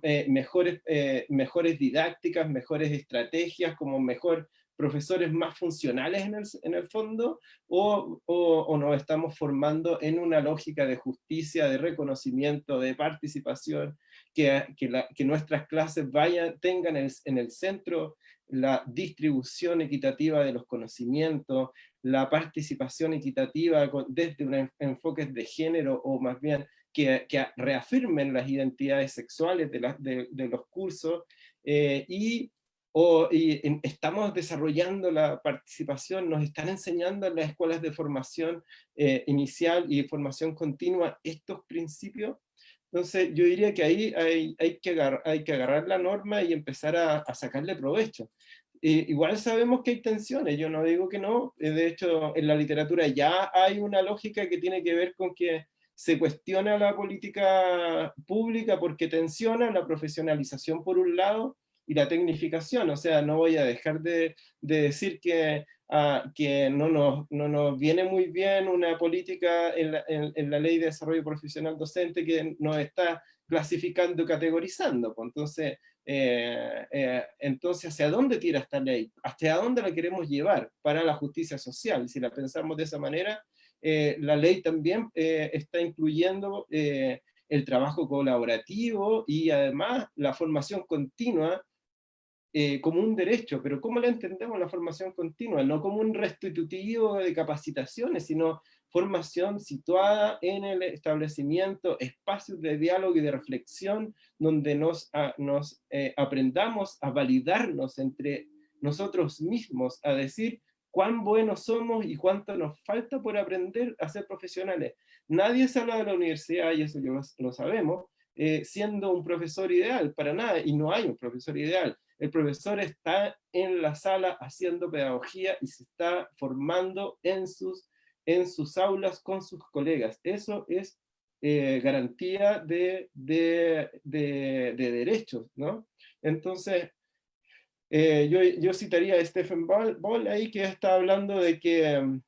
eh, mejores, eh, mejores didácticas, mejores estrategias, como mejor profesores más funcionales en el, fondo, o, o, nos estamos formando en una lógica de justicia, de reconocimiento, de participación, que, que, la, que nuestras clases vayan, tengan en el centro la distribución equitativa de los conocimientos, la participación equitativa desde un enfoque de género, o más bien que, reafirmen las identidades sexuales de, los cursos eh, y, estamos desarrollando la participación, nos están enseñando en las escuelas de formación eh, inicial y formación continua estos principios. Entonces yo diría que ahí hay, que, agarrar, que la norma y empezar a, a sacarle provecho. igual sabemos que hay tensiones, yo no digo que no, eh, de hecho en la literatura ya hay una lógica que tiene que ver con que se cuestiona la política pública porque tensiona la profesionalización por un lado y la tecnificación, o sea, no voy a dejar de, decir que, ah, que no, nos, no nos viene muy bien una política en la, en, la, Ley de Desarrollo Profesional Docente que nos está clasificando categorizando. Pues entonces, eh, eh, entonces, ¿hacia dónde tira esta ley? ¿Hacia dónde la queremos llevar para la justicia social? Si la pensamos de esa manera, eh, la ley también eh, está incluyendo eh, el trabajo colaborativo y además la formación continua como un derecho, pero ¿cómo la entendemos la formación continua? No como un restitutivo de capacitaciones, sino formación situada en el establecimiento, espacios de diálogo y de reflexión, donde nos, nos aprendamos a validarnos entre nosotros mismos, a decir, cuán buenos somos y cuánto nos falta por aprender a ser profesionales. Nadie habla de la universidad, y eso lo, lo sabemos, eh, siendo un profesor ideal, para nada, y no hay un profesor ideal. El profesor está en la sala haciendo pedagogía y se está formando en sus, en sus aulas con sus colegas. Eso es eh, garantía de, de, de, derechos, ¿no? Entonces, eh, yo, yo, citaría a Stephen Ball, ahí que está hablando de que,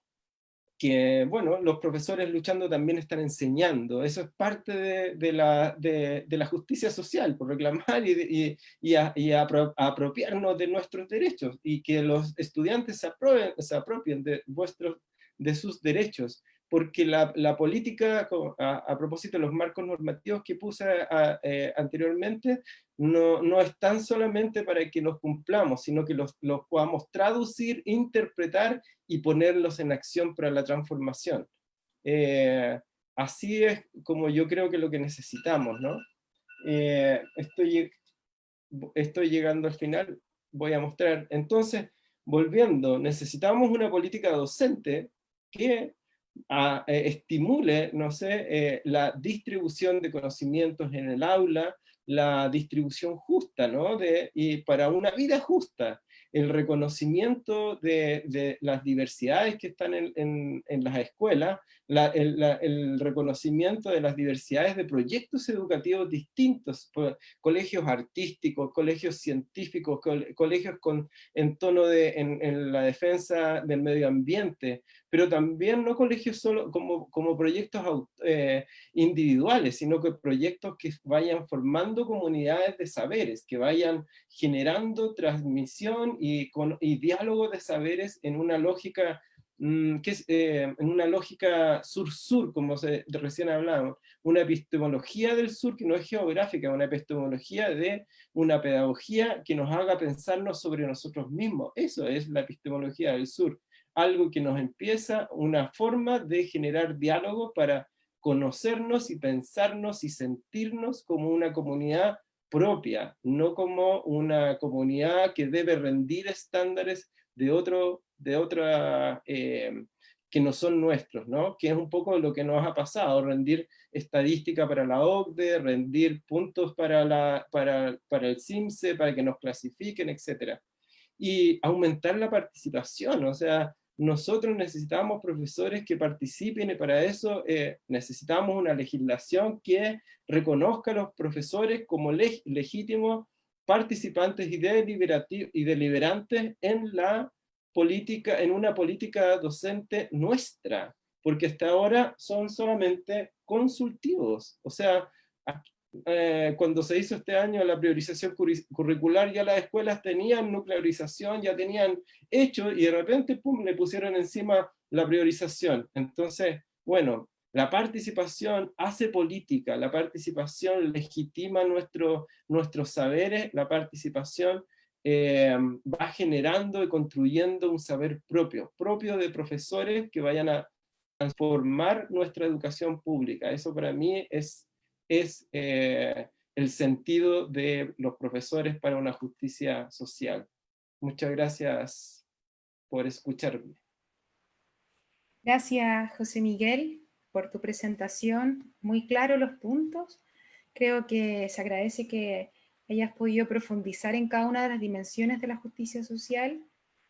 que, bueno, los profesores luchando también están enseñando. Eso es parte de, de la, de, la, justicia social, por reclamar y, y, y, apropiarnos de nuestros derechos, y que los estudiantes se, se apropien de, vuestros, de sus derechos porque la, la política, a, a, propósito de los marcos normativos que puse eh, anteriormente, no, no están solamente para que los cumplamos, sino que los, los, podamos traducir, interpretar y ponerlos en acción para la transformación. Eh, así es como yo creo que lo que necesitamos, ¿no? Eh, estoy, estoy llegando al final, voy a mostrar. Entonces, volviendo, necesitamos una política docente que eh, estimule, no sé, la distribución de conocimientos en el aula, la distribución justa, ¿no? De, y para una vida justa, el reconocimiento de, las diversidades que están en, las escuelas, el, reconocimiento de las diversidades de proyectos educativos distintos, colegios artísticos, colegios científicos, colegios con, en tono de en, la defensa del medio ambiente, pero también no colegios solo como, como proyectos eh, individuales, sino que proyectos que vayan formando comunidades de saberes, que vayan generando transmisión y, con, y diálogo de saberes en una lógica que es eh, en una lógica sur-sur, como se, recién hablábamos, una epistemología del sur que no es geográfica, una epistemología de una pedagogía que nos haga pensarnos sobre nosotros mismos. Eso es la epistemología del sur algo que nos empieza, una forma de generar diálogo para conocernos y pensarnos y sentirnos como una comunidad propia, no como una comunidad que debe rendir estándares de otro, de otra, eh, que no son nuestros, ¿no? Que es un poco lo que nos ha pasado, rendir estadística para la OCDE, rendir puntos para, la, para, para el CIMSE, para que nos clasifiquen, etc. Y aumentar la participación, o sea, nosotros necesitamos profesores que participen y para eso eh, necesitamos una legislación que reconozca a los profesores como legítimos participantes y, deliberantes en la política, en una política docente nuestra, porque hasta ahora son solamente consultivos. O sea, eh, cuando se hizo este año la priorización curricular, ya las escuelas tenían nuclearización, ya tenían hecho, y de repente pum, le pusieron encima la priorización. Entonces, bueno, la participación hace política, la participación legitima nuestro, nuestros saberes, la participación eh, va generando y construyendo un saber propio, propio de profesores que vayan a transformar nuestra educación pública. Eso para mí es es eh, el sentido de los profesores para una justicia social. Muchas gracias por escucharme. Gracias, José Miguel, por tu presentación. Muy claro los puntos. Creo que se agradece que hayas podido profundizar en cada una de las dimensiones de la justicia social,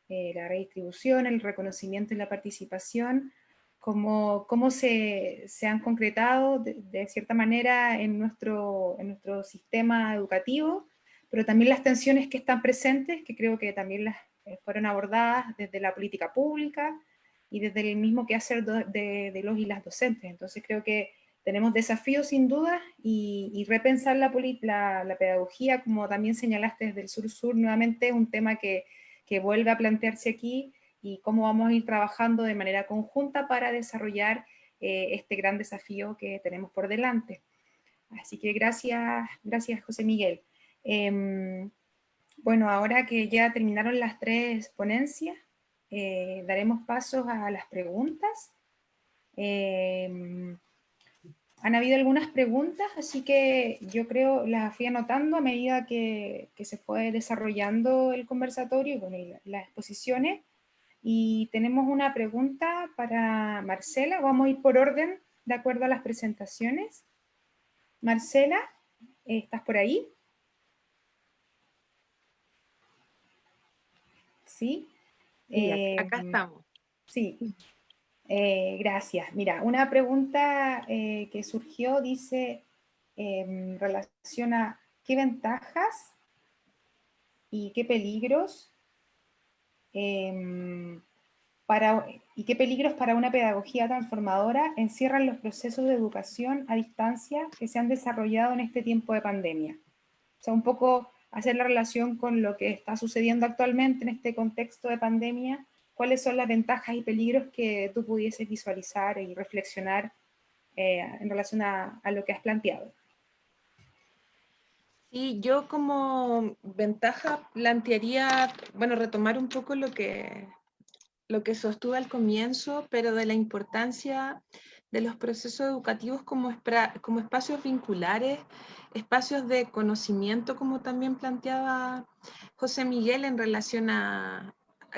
eh, la redistribución, el reconocimiento y la participación, cómo, cómo se, se, han concretado de, cierta manera en nuestro, en nuestro sistema educativo, pero también las tensiones que están presentes, que creo que también las eh, fueron abordadas desde la política pública y desde el mismo quehacer de, de los y las docentes. Entonces creo que tenemos desafíos sin duda y, y repensar la, la, la, pedagogía, como también señalaste desde el sur-sur, nuevamente un tema que, que vuelve a plantearse aquí, y cómo vamos a ir trabajando de manera conjunta para desarrollar eh, este gran desafío que tenemos por delante. Así que gracias, gracias José Miguel. Em, bueno, ahora que ya terminaron las tres ponencias, eh, daremos pasos a las preguntas. Em, han habido algunas preguntas, así que yo creo las fui anotando a medida que, que se fue desarrollando el conversatorio y las exposiciones. Y tenemos una pregunta para Marcela. Vamos a ir por orden de acuerdo a las presentaciones. Marcela, ¿estás por ahí? ¿sí? Acá em, estamos. Sí, eh, gracias. Mira, una pregunta eh, que surgió dice, em, relaciona qué ventajas y qué peligros em, para, y qué peligros para una pedagogía transformadora encierran los procesos de educación a distancia que se han desarrollado en este tiempo de pandemia. O sea, un poco hacer la relación con lo que está sucediendo actualmente en este contexto de pandemia, cuáles son las ventajas y peligros que tú pudieses visualizar y reflexionar eh, en relación a, lo que has planteado. Sí, yo como ventaja plantearía, bueno, retomar un poco lo que, lo que sostuve al comienzo, pero de la importancia de los procesos educativos como, como espacios vinculares, espacios de conocimiento, como también planteaba José Miguel en relación a,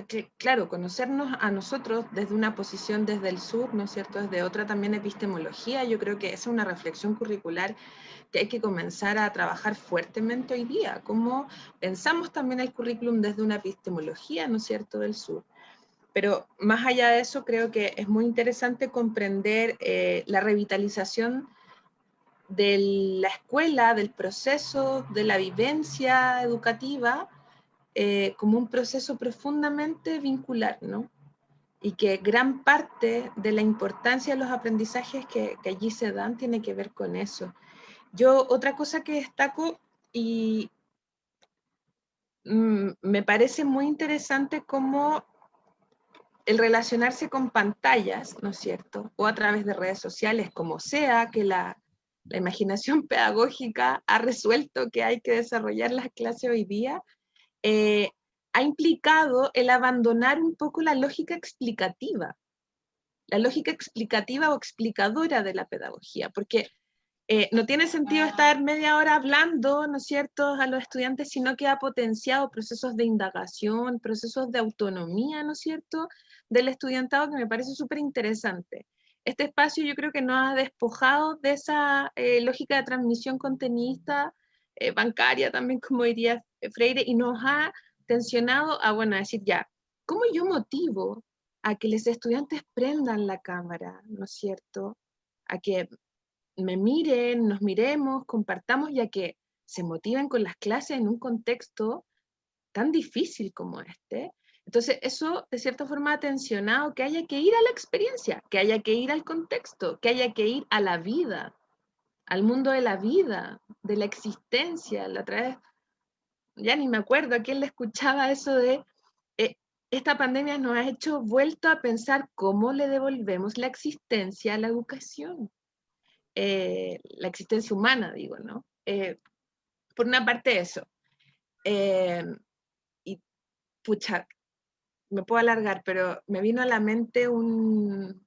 que, claro, conocernos a nosotros desde una posición desde el sur, ¿no es cierto?, desde otra también epistemología, yo creo que esa es una reflexión curricular que hay que comenzar a trabajar fuertemente hoy día, cómo pensamos también el currículum desde una epistemología, ¿no es cierto?, del sur. Pero más allá de eso, creo que es muy interesante comprender eh, la revitalización de la escuela, del proceso, de la vivencia educativa, eh, como un proceso profundamente vincular, ¿no? Y que gran parte de la importancia de los aprendizajes que, que allí se dan tiene que ver con eso. Yo otra cosa que destaco y mm, me parece muy interesante cómo el relacionarse con pantallas, ¿no es cierto? O a través de redes sociales, como sea que la, imaginación pedagógica ha resuelto que hay que desarrollar las clases hoy día, eh, ha implicado el abandonar un poco la lógica explicativa, la lógica explicativa o explicadora de la pedagogía, porque eh, no tiene sentido estar media hora hablando, ¿no es cierto?, a los estudiantes, sino que ha potenciado procesos de indagación, procesos de autonomía, ¿no es cierto?, del estudiantado que me parece súper interesante. Este espacio yo creo que nos ha despojado de esa eh, lógica de transmisión contenista, eh, bancaria también, como diría Freire, y nos ha tensionado a, bueno, a decir ya, ¿cómo yo motivo a que los estudiantes prendan la cámara, ¿no es cierto? A que me miren, nos miremos, compartamos, ya que se motiven con las clases en un contexto tan difícil como este, entonces, eso de cierta forma ha tensionado que haya que ir a la experiencia, que haya que ir al contexto, que haya que ir a la vida, al mundo de la vida, de la existencia. La otra vez, ya ni me acuerdo a quién le escuchaba eso de, eh, esta pandemia nos ha hecho vuelto a pensar cómo le devolvemos la existencia a la educación. Eh, la existencia humana, digo, ¿no? Eh, por una parte eso. y pucha, me puedo alargar, pero me vino a la mente un,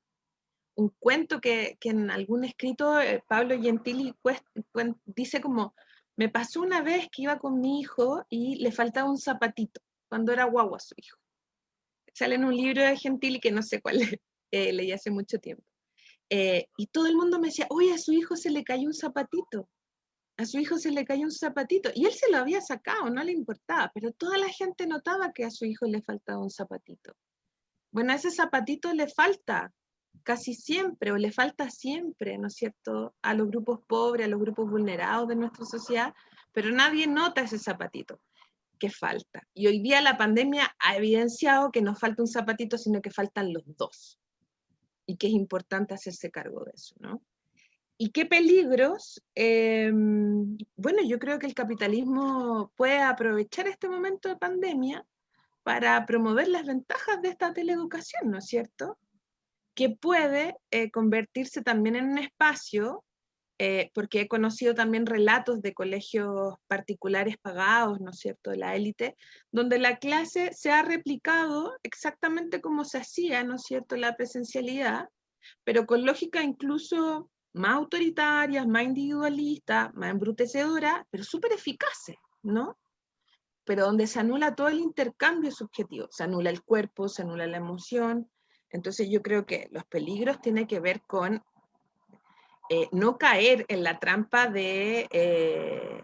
un cuento que, que, en algún escrito eh, Pablo Gentili dice como, me pasó una vez que iba con mi hijo y le faltaba un zapatito, cuando era guagua su hijo. Sale en un libro de Gentili que no sé cuál eh, leí hace mucho tiempo. Eh, y todo el mundo me decía, oye, a su hijo se le cayó un zapatito a su hijo se le cayó un zapatito y él se lo había sacado, no le importaba, pero toda la gente notaba que a su hijo le faltaba un zapatito. Bueno, ese zapatito le falta casi siempre o le falta siempre, ¿no es cierto?, a los grupos pobres, a los grupos vulnerados de nuestra sociedad, pero nadie nota ese zapatito que falta. Y hoy día la pandemia ha evidenciado que no falta un zapatito, sino que faltan los dos. Y que es importante hacerse cargo de eso, ¿no? ¿Y qué peligros? Em, bueno, yo creo que el capitalismo puede aprovechar este momento de pandemia para promover las ventajas de esta teleeducación, ¿no es cierto? Que puede eh, convertirse también en un espacio, eh, porque he conocido también relatos de colegios particulares pagados, ¿no es cierto?, de la élite, donde la clase se ha replicado exactamente como se hacía, ¿no es cierto?, la presencialidad, pero con lógica incluso más autoritarias, más individualistas, más embrutecedoras, pero súper eficaces, ¿no? Pero donde se anula todo el intercambio subjetivo, se anula el cuerpo, se anula la emoción. Entonces yo creo que los peligros tienen que ver con eh, no caer en la trampa de eh,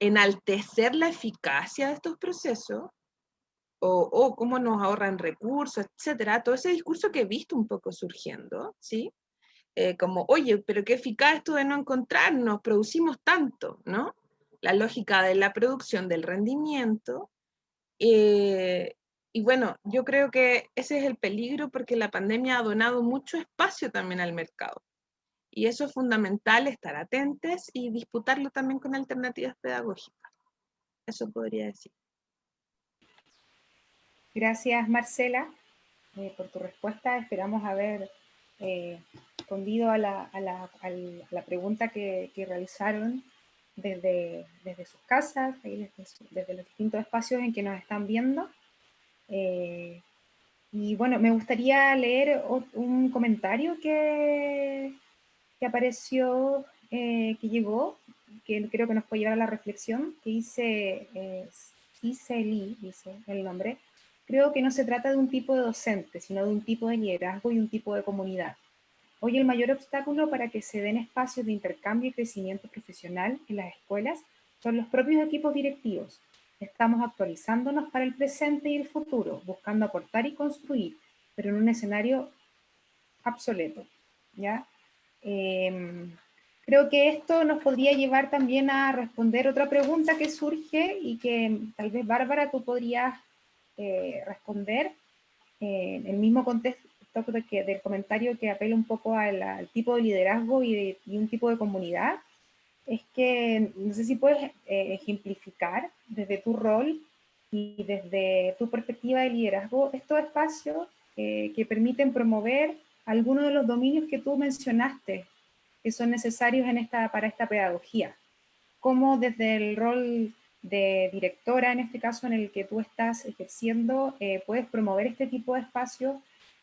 enaltecer la eficacia de estos procesos o, cómo nos ahorran recursos, etcétera, todo ese discurso que he visto un poco surgiendo, ¿sí? Eh, como, oye, pero qué eficaz esto de no encontrarnos, producimos tanto, ¿no? La lógica de la producción, del rendimiento. Eh, y bueno, yo creo que ese es el peligro porque la pandemia ha donado mucho espacio también al mercado. Y eso es fundamental, estar atentos y disputarlo también con alternativas pedagógicas. Eso podría decir. Gracias, Marcela, eh, por tu respuesta. Esperamos haber eh, respondido a la, a, la, a la, pregunta que, que realizaron desde, desde, sus casas, desde, desde, los distintos espacios en que nos están viendo. Eh, y bueno, me gustaría leer un comentario que, que apareció, que llegó, que creo que nos puede llevar a la reflexión, que dice, eh, dice dice el nombre, Creo que no se trata de un tipo de docente, sino de un tipo de liderazgo y un tipo de comunidad. Hoy el mayor obstáculo para que se den espacios de intercambio y crecimiento profesional en las escuelas son los propios equipos directivos. Estamos actualizándonos para el presente y el futuro, buscando aportar y construir, pero en un escenario obsoleto. ¿ya? Em, creo que esto nos podría llevar también a responder otra pregunta que surge y que tal vez Bárbara tú podrías eh, responder eh, en el mismo contexto que, del comentario que apela un poco al, tipo de liderazgo y, un tipo de comunidad, es que no sé si puedes eh, ejemplificar desde tu rol y desde tu perspectiva de liderazgo estos espacios que permiten promover algunos de los dominios que tú mencionaste que son necesarios en esta, para esta pedagogía. Cómo desde el rol de directora, en este caso en el que tú estás ejerciendo, eh, puedes promover este tipo de espacios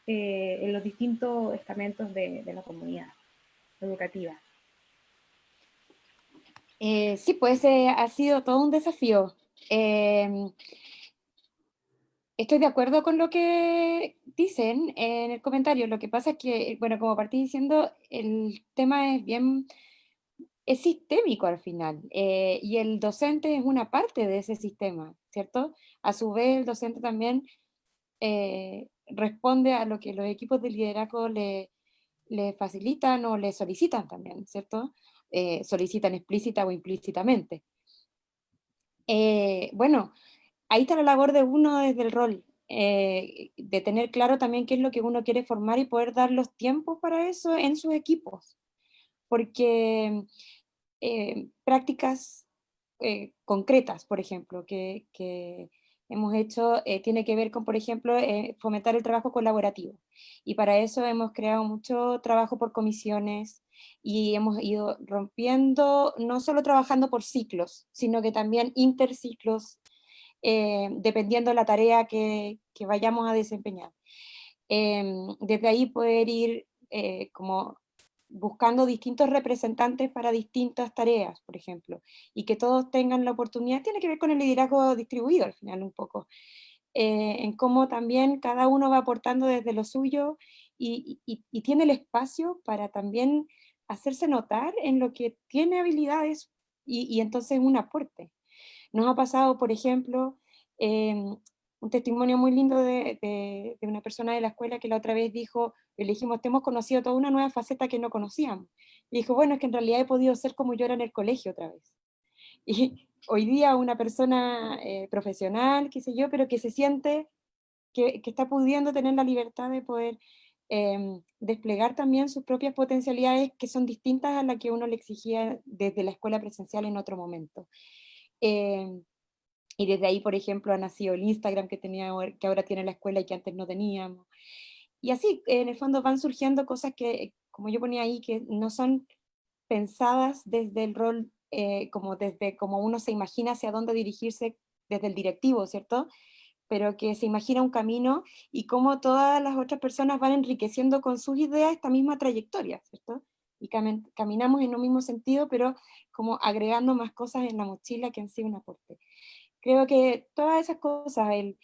eh, en los distintos estamentos de, la comunidad educativa. Eh, sí, pues ha sido todo un desafío. Em, estoy de acuerdo con lo que dicen en el comentario. Lo que pasa es que, bueno, como partí diciendo, el tema es bien es sistémico al final, eh, y el docente es una parte de ese sistema, ¿cierto? A su vez, el docente también eh, responde a lo que los equipos de liderazgo le, le facilitan o le solicitan también, ¿cierto? Eh, solicitan explícita o implícitamente. bueno, ahí está la labor de uno desde el rol, de tener claro también qué es lo que uno quiere formar y poder dar los tiempos para eso en sus equipos. Porque eh, prácticas eh, concretas, por ejemplo, que, hemos hecho, eh, tiene que ver con, por ejemplo, fomentar el trabajo colaborativo. Y para eso hemos creado mucho trabajo por comisiones y hemos ido rompiendo, no solo trabajando por ciclos, sino que también interciclos, dependiendo de la tarea que, que vayamos a desempeñar. Em, desde ahí poder ir como buscando distintos representantes para distintas tareas, por ejemplo, y que todos tengan la oportunidad, tiene que ver con el liderazgo distribuido al final un poco, eh, en cómo también cada uno va aportando desde lo suyo y, tiene el espacio para también hacerse notar en lo que tiene habilidades y, entonces un aporte. Nos ha pasado, por ejemplo, em, un testimonio muy lindo de, una persona de la escuela que la otra vez dijo, le dijimos, te hemos conocido toda una nueva faceta que no conocíamos. Y dijo, bueno, es que en realidad he podido ser como yo era en el colegio otra vez. Y hoy día una persona eh, profesional, qué sé yo, pero que se siente que, está pudiendo tener la libertad de poder em, desplegar también sus propias potencialidades que son distintas a las que uno le exigía desde la escuela presencial en otro momento. Em, y desde ahí, por ejemplo, ha nacido el Instagram que, tenía, que ahora tiene la escuela y que antes no teníamos. Y así, en el fondo van surgiendo cosas que, como yo ponía ahí, que no son pensadas desde el rol, eh, como desde como uno se imagina hacia dónde dirigirse desde el directivo, ¿cierto? Pero que se imagina un camino y cómo todas las otras personas van enriqueciendo con sus ideas esta misma trayectoria, ¿cierto? Y caminamos en un mismo sentido, pero como agregando más cosas en la mochila que han sido un aporte. Creo que todas esas cosas, el,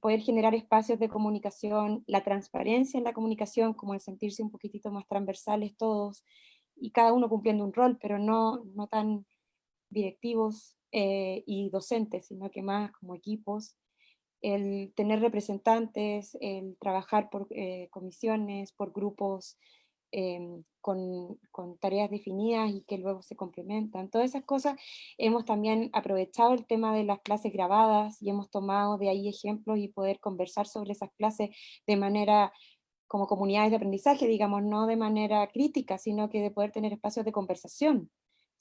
poder generar espacios de comunicación, la transparencia en la comunicación, como el sentirse un poquitito más transversales todos, y cada uno cumpliendo un rol, pero no, no tan directivos eh, y docentes, sino que más como equipos, el tener representantes, el trabajar por eh, comisiones, por grupos, em, con, con, tareas definidas y que luego se complementan. Todas esas cosas hemos también aprovechado el tema de las clases grabadas y hemos tomado de ahí ejemplos y poder conversar sobre esas clases de manera como comunidades de aprendizaje, digamos, no de manera crítica, sino que de poder tener espacios de conversación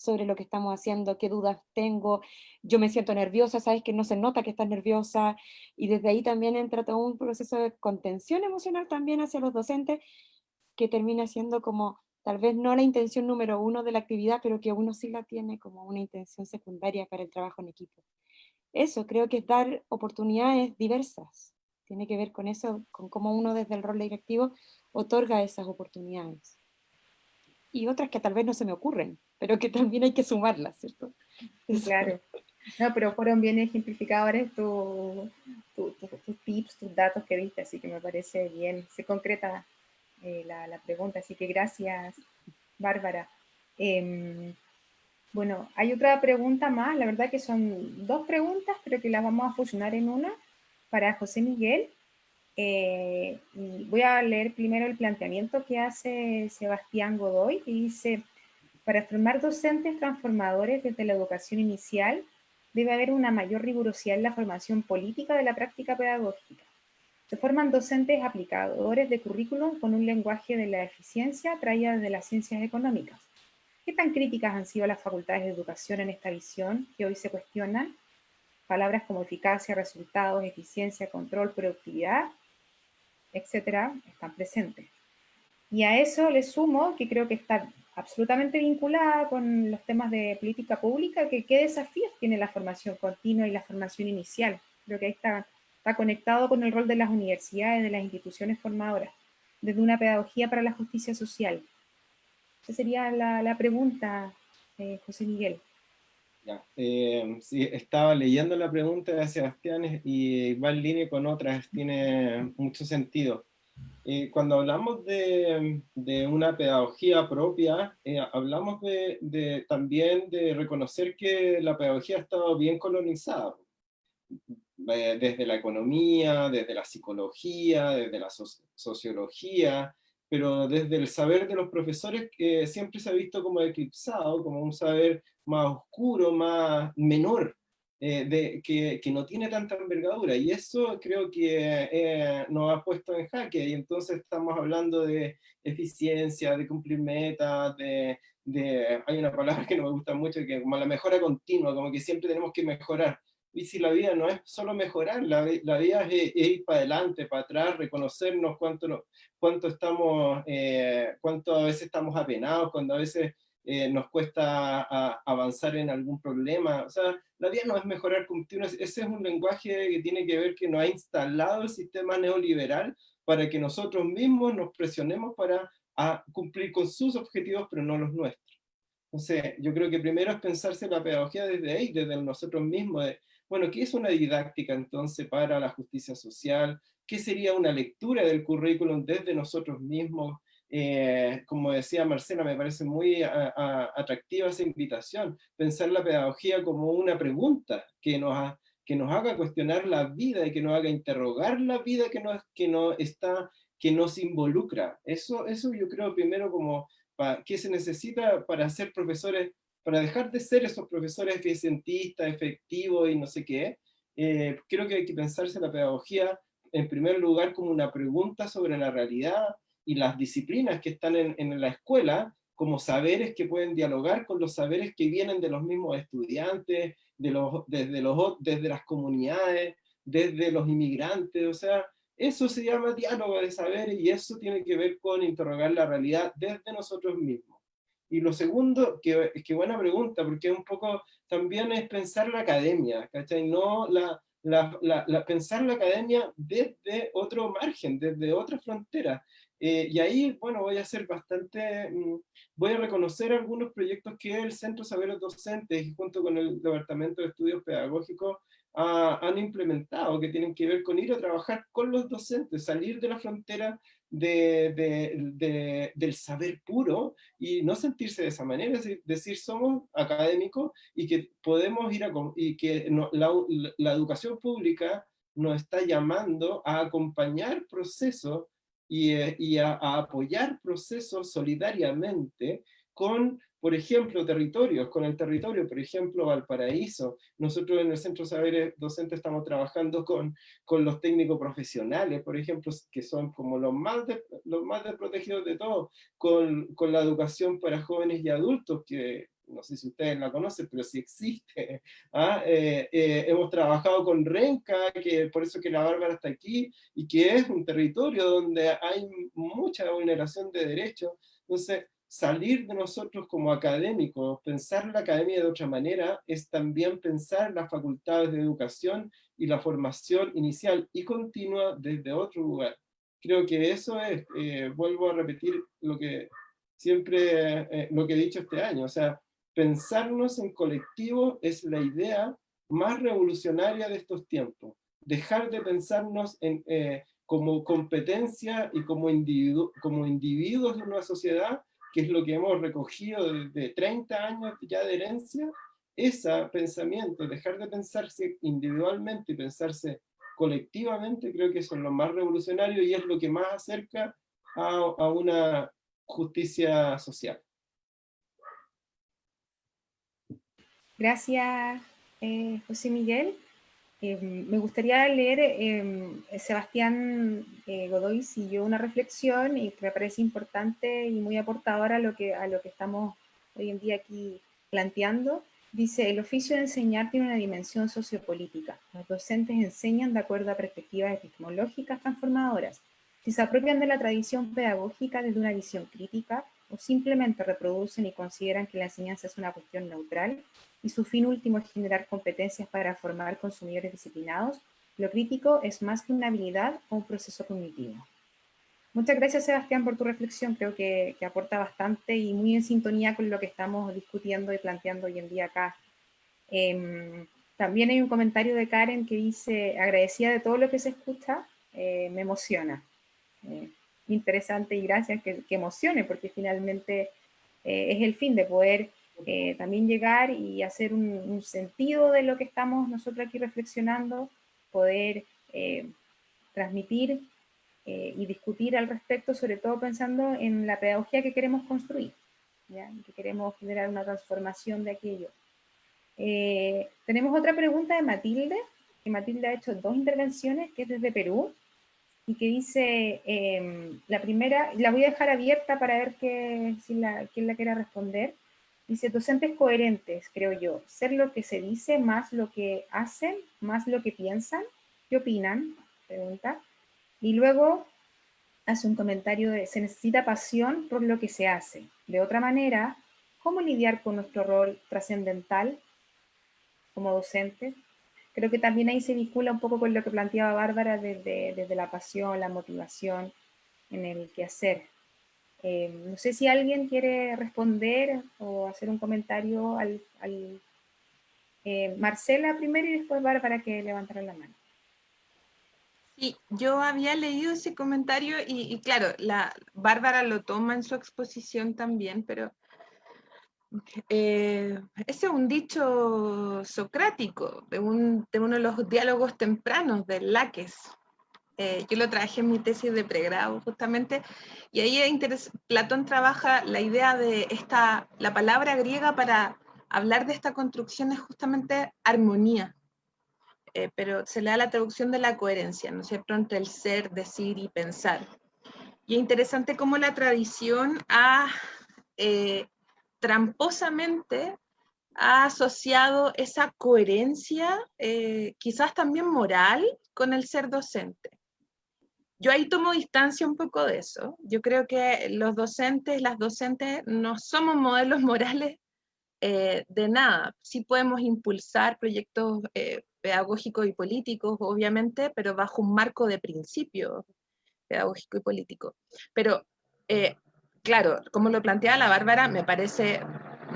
sobre lo que estamos haciendo, qué dudas tengo, yo me siento nerviosa, sabes que no se nota que estás nerviosa, y desde ahí también entra todo un proceso de contención emocional también hacia los docentes, que termina siendo como, tal vez no la intención número uno de la actividad, pero que uno sí la tiene como una intención secundaria para el trabajo en equipo. Eso, creo que es dar oportunidades diversas, tiene que ver con eso, con cómo uno desde el rol directivo otorga esas oportunidades. Y otras que tal vez no se me ocurren, pero que también hay que sumarlas, ¿cierto? Claro. No, pero fueron bien ejemplificadores tus tips, tus datos que viste, así que me parece bien, se concreta eh, la, pregunta, así que gracias, Bárbara. Em, bueno, hay otra pregunta más, la verdad que son dos preguntas, pero que las vamos a fusionar en una, para José Miguel. Eh, voy a leer primero el planteamiento que hace Sebastián Godoy, y dice, para formar docentes transformadores desde la educación inicial, debe haber una mayor rigurosidad en la formación política de la práctica pedagógica. Se forman docentes aplicadores de currículum con un lenguaje de la eficiencia traída desde las ciencias económicas. ¿Qué tan críticas han sido las facultades de educación en esta visión que hoy se cuestionan? Palabras como eficacia, resultados, eficiencia, control, productividad, etcétera, están presentes. Y a eso le sumo que creo que está absolutamente vinculada con los temas de política pública, que qué desafíos tiene la formación continua y la formación inicial. Creo que ahí está, está conectado con el rol de las universidades, de las instituciones formadoras, desde una pedagogía para la justicia social. Esa sería la, pregunta, eh, José Miguel. Ya, eh, sí, estaba leyendo la pregunta de Sebastián y va en línea con otras, tiene mucho sentido. Eh, cuando hablamos de, de, una pedagogía propia, eh, hablamos de, de, también de reconocer que la pedagogía ha estado bien colonizada, eh, desde la economía, desde la psicología, desde la sociología, pero desde el saber de los profesores que siempre se ha visto como eclipsado, como un saber más oscuro, más menor, eh, que, no tiene tanta envergadura, y eso creo que eh, nos ha puesto en jaque, y entonces estamos hablando de eficiencia, de cumplir metas, de, de, hay una palabra que no me gusta mucho, que como la mejora continua, como que siempre tenemos que mejorar, y si la vida no es solo mejorar, la, la vida es, ir para adelante, para atrás, reconocernos cuánto, cuánto estamos, eh, cuánto a veces estamos apenados, cuando a veces eh, nos cuesta avanzar en algún problema. O sea, la vida no es mejorar continuos, ese es un lenguaje que tiene que ver que nos ha instalado el sistema neoliberal para que nosotros mismos nos presionemos para cumplir con sus objetivos, pero no los nuestros. Entonces, yo creo que primero es pensarse la pedagogía desde ahí, desde nosotros mismos, de, bueno, ¿qué es una didáctica entonces para la justicia social? ¿Qué sería una lectura del currículum desde nosotros mismos? Eh, como decía Marcela, me parece muy atractiva esa invitación, pensar la pedagogía como una pregunta que nos, que nos haga cuestionar la vida y que nos haga interrogar la vida que nos, que no está, que nos involucra. Eso, eso yo creo primero como, ¿qué se necesita para ser profesores, para dejar de ser esos profesores eficientistas, efectivos y no sé qué? Eh, creo que hay que pensarse la pedagogía en primer lugar como una pregunta sobre la realidad, y las disciplinas que están en, la escuela como saberes que pueden dialogar con los saberes que vienen de los mismos estudiantes, desde, desde las comunidades, desde los inmigrantes, o sea, eso se llama diálogo de saberes y eso tiene que ver con interrogar la realidad desde nosotros mismos. Y lo segundo, que, que buena pregunta, porque un poco también es pensar la academia, ¿cachai? No la, la, la, la, pensar la academia desde otro margen, desde otra frontera. Eh, y ahí, bueno, voy a hacer bastante, mm, voy a reconocer algunos proyectos que el Centro Saberes Docentes, junto con el Departamento de Estudios Pedagógicos, han implementado, que tienen que ver con ir a trabajar con los docentes, salir de la frontera de, de, del saber puro y no sentirse de esa manera, es decir, somos académicos y que podemos ir a, y que la, la educación pública nos está llamando a acompañar procesos y, eh, a, apoyar procesos solidariamente con por ejemplo, territorios, con el territorio, por ejemplo, Valparaíso. Nosotros en el Centro de Saberes Docentes estamos trabajando con, con los técnicos profesionales, por ejemplo, que son como los más, los más desprotegidos de todos, con, con la educación para jóvenes y adultos, que no sé si ustedes la conocen, pero sí existe. ¿ah? Eh, eh, hemos trabajado con Renca, que por eso que la Bárbara está aquí, y que es un territorio donde hay mucha vulneración de derechos. Entonces, salir de nosotros como académicos, pensar la academia de otra manera, es también pensar las facultades de educación y la formación inicial y continua desde otro lugar. Creo que eso es, eh, vuelvo a repetir lo que siempre, eh, lo que he dicho este año, o sea, pensarnos en colectivo es la idea más revolucionaria de estos tiempos. Dejar de pensarnos en, eh, como competencia y como, individu como individuos de una sociedad, que es lo que hemos recogido desde 30 años ya de herencia, ese pensamiento, dejar de pensarse individualmente y pensarse colectivamente, creo que eso es lo más revolucionario y es lo que más acerca a, a una justicia social. Gracias, eh, José Miguel. Em, me gustaría leer, em, Sebastián eh, Godoy siguió una reflexión que me parece importante y muy aportadora a lo, que, a lo que estamos hoy en día aquí planteando. Dice, el oficio de enseñar tiene una dimensión sociopolítica. Los docentes enseñan de acuerdo a perspectivas epistemológicas transformadoras. Si se apropian de la tradición pedagógica desde una visión crítica, o simplemente reproducen y consideran que la enseñanza es una cuestión neutral, y su fin último es generar competencias para formar consumidores disciplinados, lo crítico es más que una habilidad o un proceso cognitivo. Muchas gracias Sebastián por tu reflexión, creo que, aporta bastante y muy en sintonía con lo que estamos discutiendo y planteando hoy en día acá. Em, también hay un comentario de Karen que dice, agradecida de todo lo que se escucha, eh, me emociona. Eh, interesante y gracias que, emocione, porque finalmente eh, es el fin de poder eh, también llegar y hacer un, sentido de lo que estamos nosotros aquí reflexionando, poder eh, transmitir eh, y discutir al respecto, sobre todo pensando en la pedagogía que queremos construir, que queremos generar una transformación de aquello. tenemos otra pregunta de Matilde, que Matilde ha hecho dos intervenciones, que es desde Perú, y que dice, em, la primera, la voy a dejar abierta para ver que, quién la quiera responder, Dice, docentes coherentes, creo yo, ser lo que se dice más lo que hacen, más lo que piensan. ¿Qué opinan? Pregunta. Y luego hace un comentario de, se necesita pasión por lo que se hace. De otra manera, ¿cómo lidiar con nuestro rol trascendental como docente? Creo que también ahí se vincula un poco con lo que planteaba Bárbara desde, desde la pasión, la motivación en el quehacer. Eh, no sé si alguien quiere responder o hacer un comentario al, eh, Marcela primero y después Bárbara que levantará la mano. Sí, yo había leído ese comentario y, claro, la Bárbara lo toma en su exposición también, pero eh, ese es un dicho socrático de, un, de uno de los diálogos tempranos de Laques, eh, yo lo traje en mi tesis de pregrado justamente, y ahí Platón trabaja la idea de esta, la palabra griega para hablar de esta construcción es justamente armonía, eh, pero se le da la traducción de la coherencia, ¿no es cierto?, entre el ser, decir y pensar. Y es interesante cómo la tradición ha eh, tramposamente asociado esa coherencia, quizás también moral, con el ser docente yo ahí tomo distancia un poco de eso. Yo creo que los docentes, las docentes, no somos modelos morales eh, de nada. Sí podemos impulsar proyectos eh, pedagógicos y políticos, obviamente, pero bajo un marco de principio pedagógico y político. Pero, eh, claro, como lo planteaba la Bárbara, me parece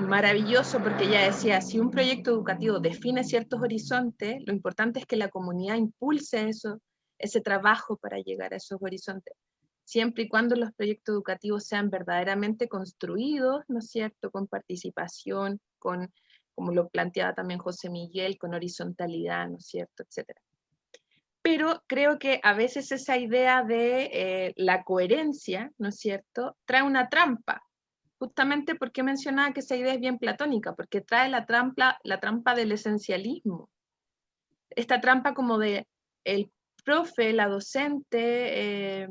maravilloso porque ella decía, si un proyecto educativo define ciertos horizontes, lo importante es que la comunidad impulse eso, ese trabajo para llegar a esos horizontes, siempre y cuando los proyectos educativos sean verdaderamente construidos, ¿no es cierto?, con participación, con, como lo planteaba también José Miguel, con horizontalidad, ¿no es cierto?, etcétera. pero creo que a veces esa idea de eh, la coherencia, ¿no es cierto?, trae una trampa, justamente porque mencionaba que esa idea es bien platónica, porque trae la trampa, la trampa del esencialismo, esta trampa como de el profe, la docente eh,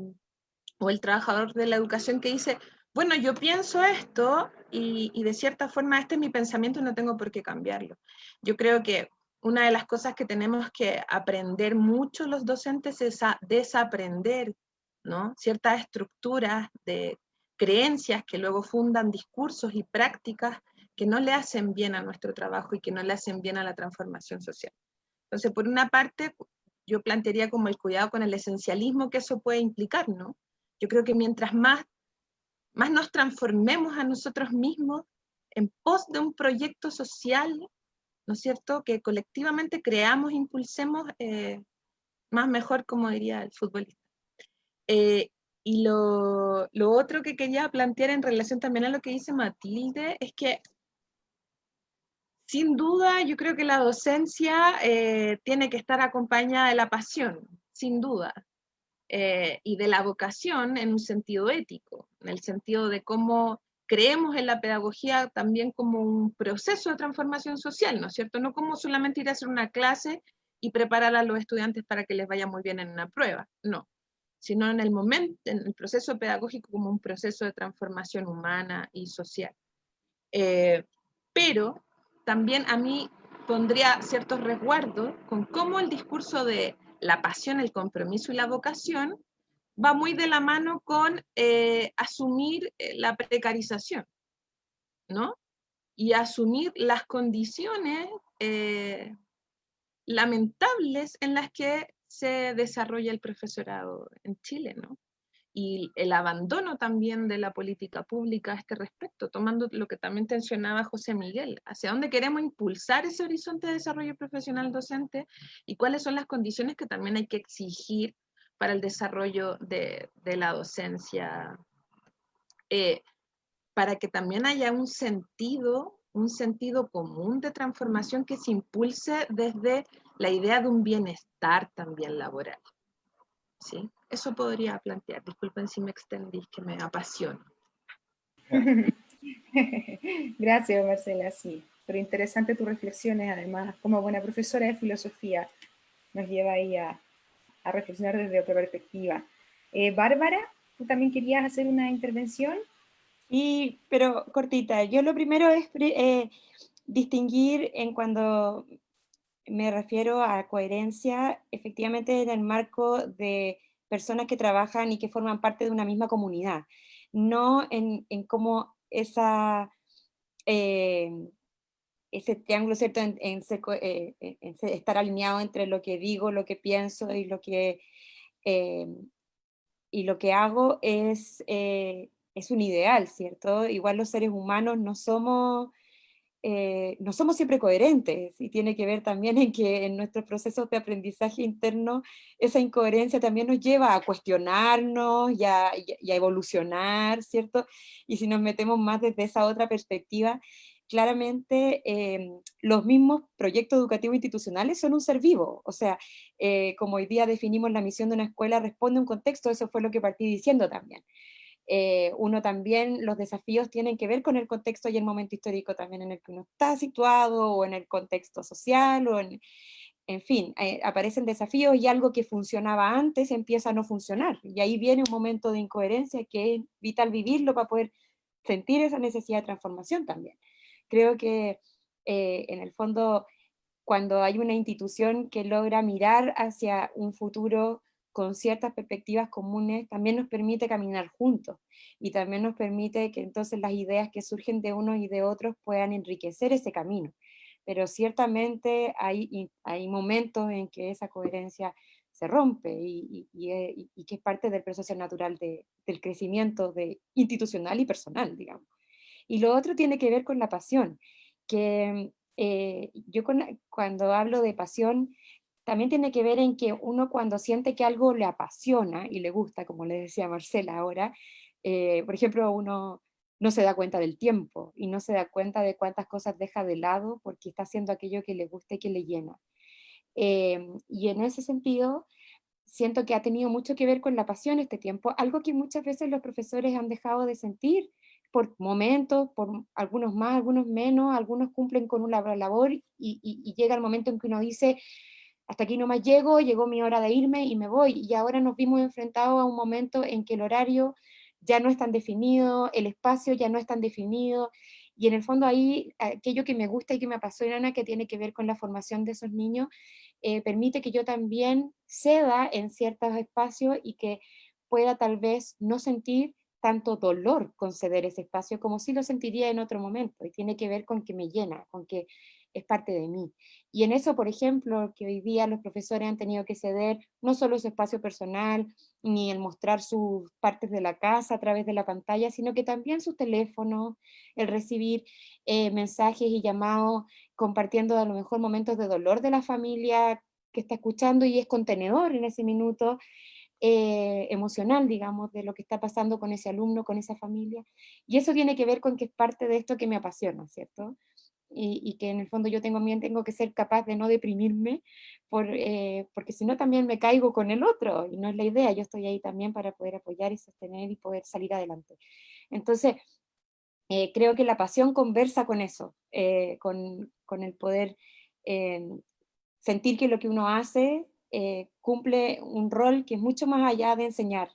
o el trabajador de la educación que dice, bueno, yo pienso esto y, y, de cierta forma este es mi pensamiento y no tengo por qué cambiarlo. Yo creo que una de las cosas que tenemos que aprender mucho los docentes es a desaprender ¿no? ciertas estructuras de creencias que luego fundan discursos y prácticas que no le hacen bien a nuestro trabajo y que no le hacen bien a la transformación social. Entonces, por una parte, yo plantearía como el cuidado con el esencialismo que eso puede implicar, ¿no? Yo creo que mientras más, más nos transformemos a nosotros mismos en pos de un proyecto social, ¿no es cierto?, que colectivamente creamos, impulsemos, eh, más mejor, como diría el futbolista. Eh, y lo, lo, otro que quería plantear en relación también a lo que dice Matilde es que sin duda yo creo que la docencia eh, tiene que estar acompañada de la pasión, sin duda, eh, y de la vocación en un sentido ético, en el sentido de cómo creemos en la pedagogía también como un proceso de transformación social, ¿no es cierto? No como solamente ir a hacer una clase y preparar a los estudiantes para que les vaya muy bien en una prueba, no sino en el momento, en el proceso pedagógico como un proceso de transformación humana y social. Eh, pero también a mí pondría ciertos resguardos con cómo el discurso de la pasión, el compromiso y la vocación va muy de la mano con eh, asumir eh, la precarización, ¿no? Y asumir las condiciones lamentables en las que se desarrolla el profesorado en Chile, ¿no? Y el abandono también de la política pública a este respecto, tomando lo que también mencionaba José Miguel, hacia dónde queremos impulsar ese horizonte de desarrollo profesional docente y cuáles son las condiciones que también hay que exigir para el desarrollo de, la docencia, eh, para que también haya un sentido, un sentido común de transformación que se impulse desde la idea de un bienestar también laboral. ¿Sí? Eso podría plantear. Disculpen si me extendí, que me apasiona. Gracias, Marcela. Sí, pero interesante tus reflexiones, además, como buena profesora de filosofía, nos lleva ahí a, a reflexionar desde otra perspectiva. Eh, Bárbara, ¿tú también querías hacer una intervención? Sí, pero cortita. Yo lo primero es eh, distinguir en cuando me refiero a coherencia efectivamente en el marco de personas que trabajan y que forman parte de una misma comunidad, no en, en cómo esa, eh, ese triángulo, ¿cierto? En, eh, estar alineado entre lo que digo, lo que pienso y lo que, eh, y lo que hago es, es un ideal, ¿cierto? Igual los seres humanos no somos eh, no somos siempre coherentes y tiene que ver también en que en nuestros procesos de aprendizaje interno esa incoherencia también nos lleva a cuestionarnos y a, evolucionar, ¿cierto? Y si nos metemos más desde esa otra perspectiva, claramente em, los mismos proyectos educativos institucionales son un ser vivo, o sea, eh, como hoy día definimos la misión de una escuela, responde a un contexto, eso fue lo que partí diciendo también. Eh, uno también, los desafíos tienen que ver con el contexto y el momento histórico también en el que uno está situado, o en el contexto social, o en, en fin, eh, aparecen desafíos y algo que funcionaba antes empieza a no funcionar, y ahí viene un momento de incoherencia que es vital vivirlo para poder sentir esa necesidad de transformación también. Creo que eh, en el fondo, cuando hay una institución que logra mirar hacia un futuro con ciertas perspectivas comunes, también nos permite caminar juntos y también nos permite que entonces las ideas que surgen de unos y de otros puedan enriquecer ese camino. Pero ciertamente hay, hay momentos en que esa coherencia se rompe y, y, que es parte del proceso natural de, del crecimiento de, institucional y personal, digamos. Y lo otro tiene que ver con la pasión, que eh, yo cuando hablo de pasión, también tiene que ver en que uno cuando siente que algo le apasiona y le gusta, como le decía Marcela ahora, eh, por ejemplo, uno no se da cuenta del tiempo y no se da cuenta de cuántas cosas deja de lado porque está haciendo aquello que le gusta y que le llena. Em, y en ese sentido, siento que ha tenido mucho que ver con la pasión este tiempo, algo que muchas veces los profesores han dejado de sentir por momentos, por algunos más, algunos menos, algunos cumplen con una labor y, y llega el momento en que uno dice, hasta aquí no más llego, llegó mi hora de irme y me voy, y ahora nos vimos enfrentados a un momento en que el horario ya no es tan definido, el espacio ya no es tan definido, y en el fondo ahí aquello que me gusta y que me apasiona, que tiene que ver con la formación de esos niños, eh, permite que yo también ceda en ciertos espacios y que pueda tal vez no sentir tanto dolor con ceder ese espacio como si lo sentiría en otro momento, y tiene que ver con que me llena, con que es parte de mí. Y en eso, por ejemplo, que hoy día los profesores han tenido que ceder no solo su espacio personal, ni el mostrar sus partes de la casa a través de la pantalla, sino que también su teléfono, el recibir eh, mensajes y llamados, compartiendo a lo mejor momentos de dolor de la familia que está escuchando y es contenedor en ese minuto, eh, emocional, digamos, de lo que está pasando con ese alumno, con esa familia. Y eso tiene que ver con que es parte de esto que me apasiona, ¿cierto? Y, que en el fondo yo también tengo que ser capaz de no deprimirme, por, eh, porque si no también me caigo con el otro, y no es la idea, yo estoy ahí también para poder apoyar y sostener y poder salir adelante. Entonces, eh, creo que la pasión conversa con eso, eh, con, con, el poder sentir que lo que uno hace cumple un rol que es mucho más allá de enseñar,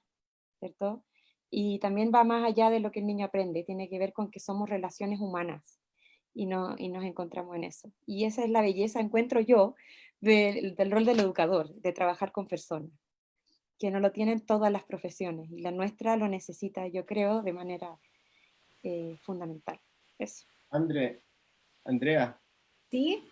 ¿cierto? Y también va más allá de lo que el niño aprende, tiene que ver con que somos relaciones humanas y, no, y nos encontramos en eso. Y esa es la belleza, encuentro yo, del rol del educador, de trabajar con personas, que no lo tienen todas las profesiones, y la nuestra lo necesita, yo creo, de manera eh, fundamental. Eso. André, Andrea. ¿Sí?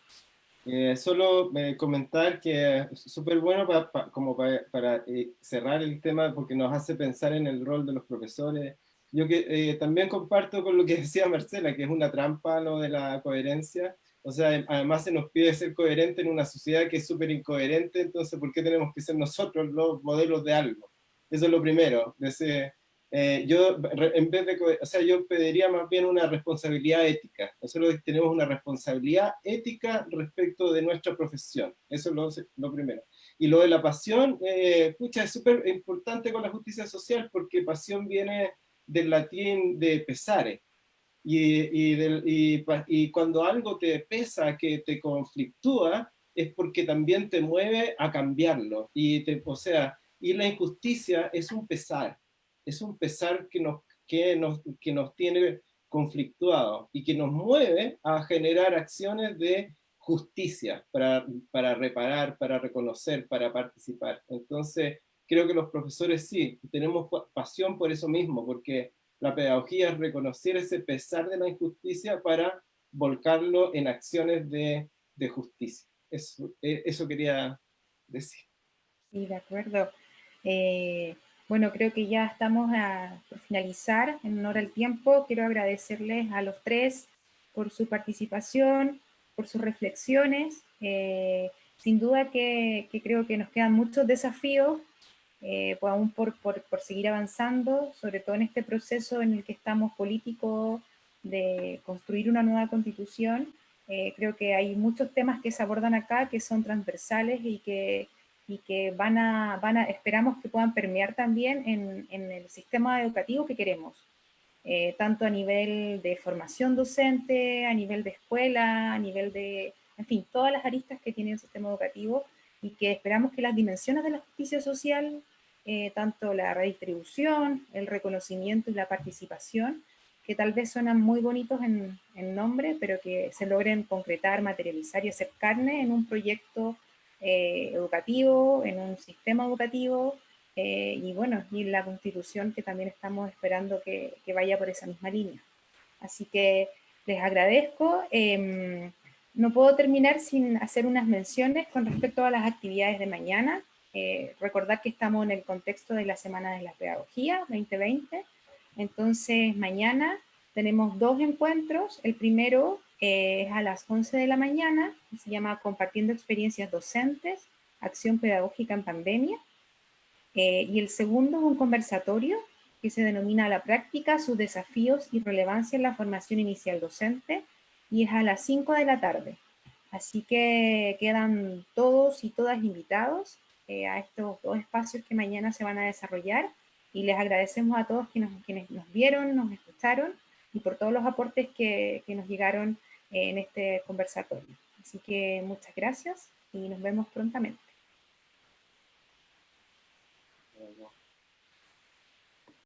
Eh, solo eh, comentar que es súper bueno como para, para cerrar el tema porque nos hace pensar en el rol de los profesores, yo que, eh, también comparto con lo que decía Marcela, que es una trampa lo de la coherencia. O sea, además se nos pide ser coherente en una sociedad que es súper incoherente, entonces ¿por qué tenemos que ser nosotros los modelos de algo? Eso es lo primero. Eh, yo, en vez de, o sea, yo pediría más bien una responsabilidad ética. Nosotros tenemos una responsabilidad ética respecto de nuestra profesión. Eso es lo, lo primero. Y lo de la pasión, eh, pucha, es súper importante con la justicia social porque pasión viene del latín de pesare. Y, y, cuando algo te pesa, que te conflictúa, es porque también te mueve a cambiarlo. Y te, o sea, y la injusticia es un pesar, es un pesar que nos, que nos, que nos tiene conflictuados y que nos mueve a generar acciones de justicia para, para reparar, para reconocer, para participar. Entonces, creo que los profesores sí, tenemos pasión por eso mismo, porque la pedagogía es reconocer ese pesar de la injusticia para volcarlo en acciones de, justicia. Eso, eh, quería decir. Sí, de acuerdo. Eh, bueno, creo que ya estamos a finalizar en honor al tiempo. Quiero agradecerles a los tres por su participación, por sus reflexiones. Eh, sin duda que, creo que nos quedan muchos desafíos eh, pues aún por, por, por, seguir avanzando, sobre todo en este proceso en el que estamos políticos de construir una nueva constitución. Eh, creo que hay muchos temas que se abordan acá que son transversales y que, y que van, a, van a, esperamos que puedan permear también en, en el sistema educativo que queremos. Eh, tanto a nivel de formación docente, a nivel de escuela, a nivel de, en fin, todas las aristas que tiene el sistema educativo, y que esperamos que las dimensiones de la justicia social, eh, tanto la redistribución, el reconocimiento y la participación, que tal vez suenan muy bonitos en, nombre, pero que se logren concretar, materializar y hacer carne en un proyecto eh, educativo, en un sistema educativo, eh, y bueno, y la constitución que también estamos esperando que, que, vaya por esa misma línea. Así que les agradezco. Em, no puedo terminar sin hacer unas menciones con respecto a las actividades de mañana. Eh, recordar que estamos en el contexto de la Semana de la Pedagogía 2020. Entonces, mañana tenemos dos encuentros. El primero eh, es a las 11 de la mañana, se llama Compartiendo Experiencias Docentes, Acción Pedagógica en Pandemia. Eh, y el segundo es un conversatorio que se denomina La Práctica, sus desafíos y relevancia en la formación inicial docente, y es a las 5 de la tarde. Así que quedan todos y todas invitados. Eh, a estos dos espacios que mañana se van a desarrollar y les agradecemos a todos quienes, nos vieron, nos escucharon y por todos los aportes que, que nos llegaron en este conversatorio. Así que muchas gracias y nos vemos prontamente.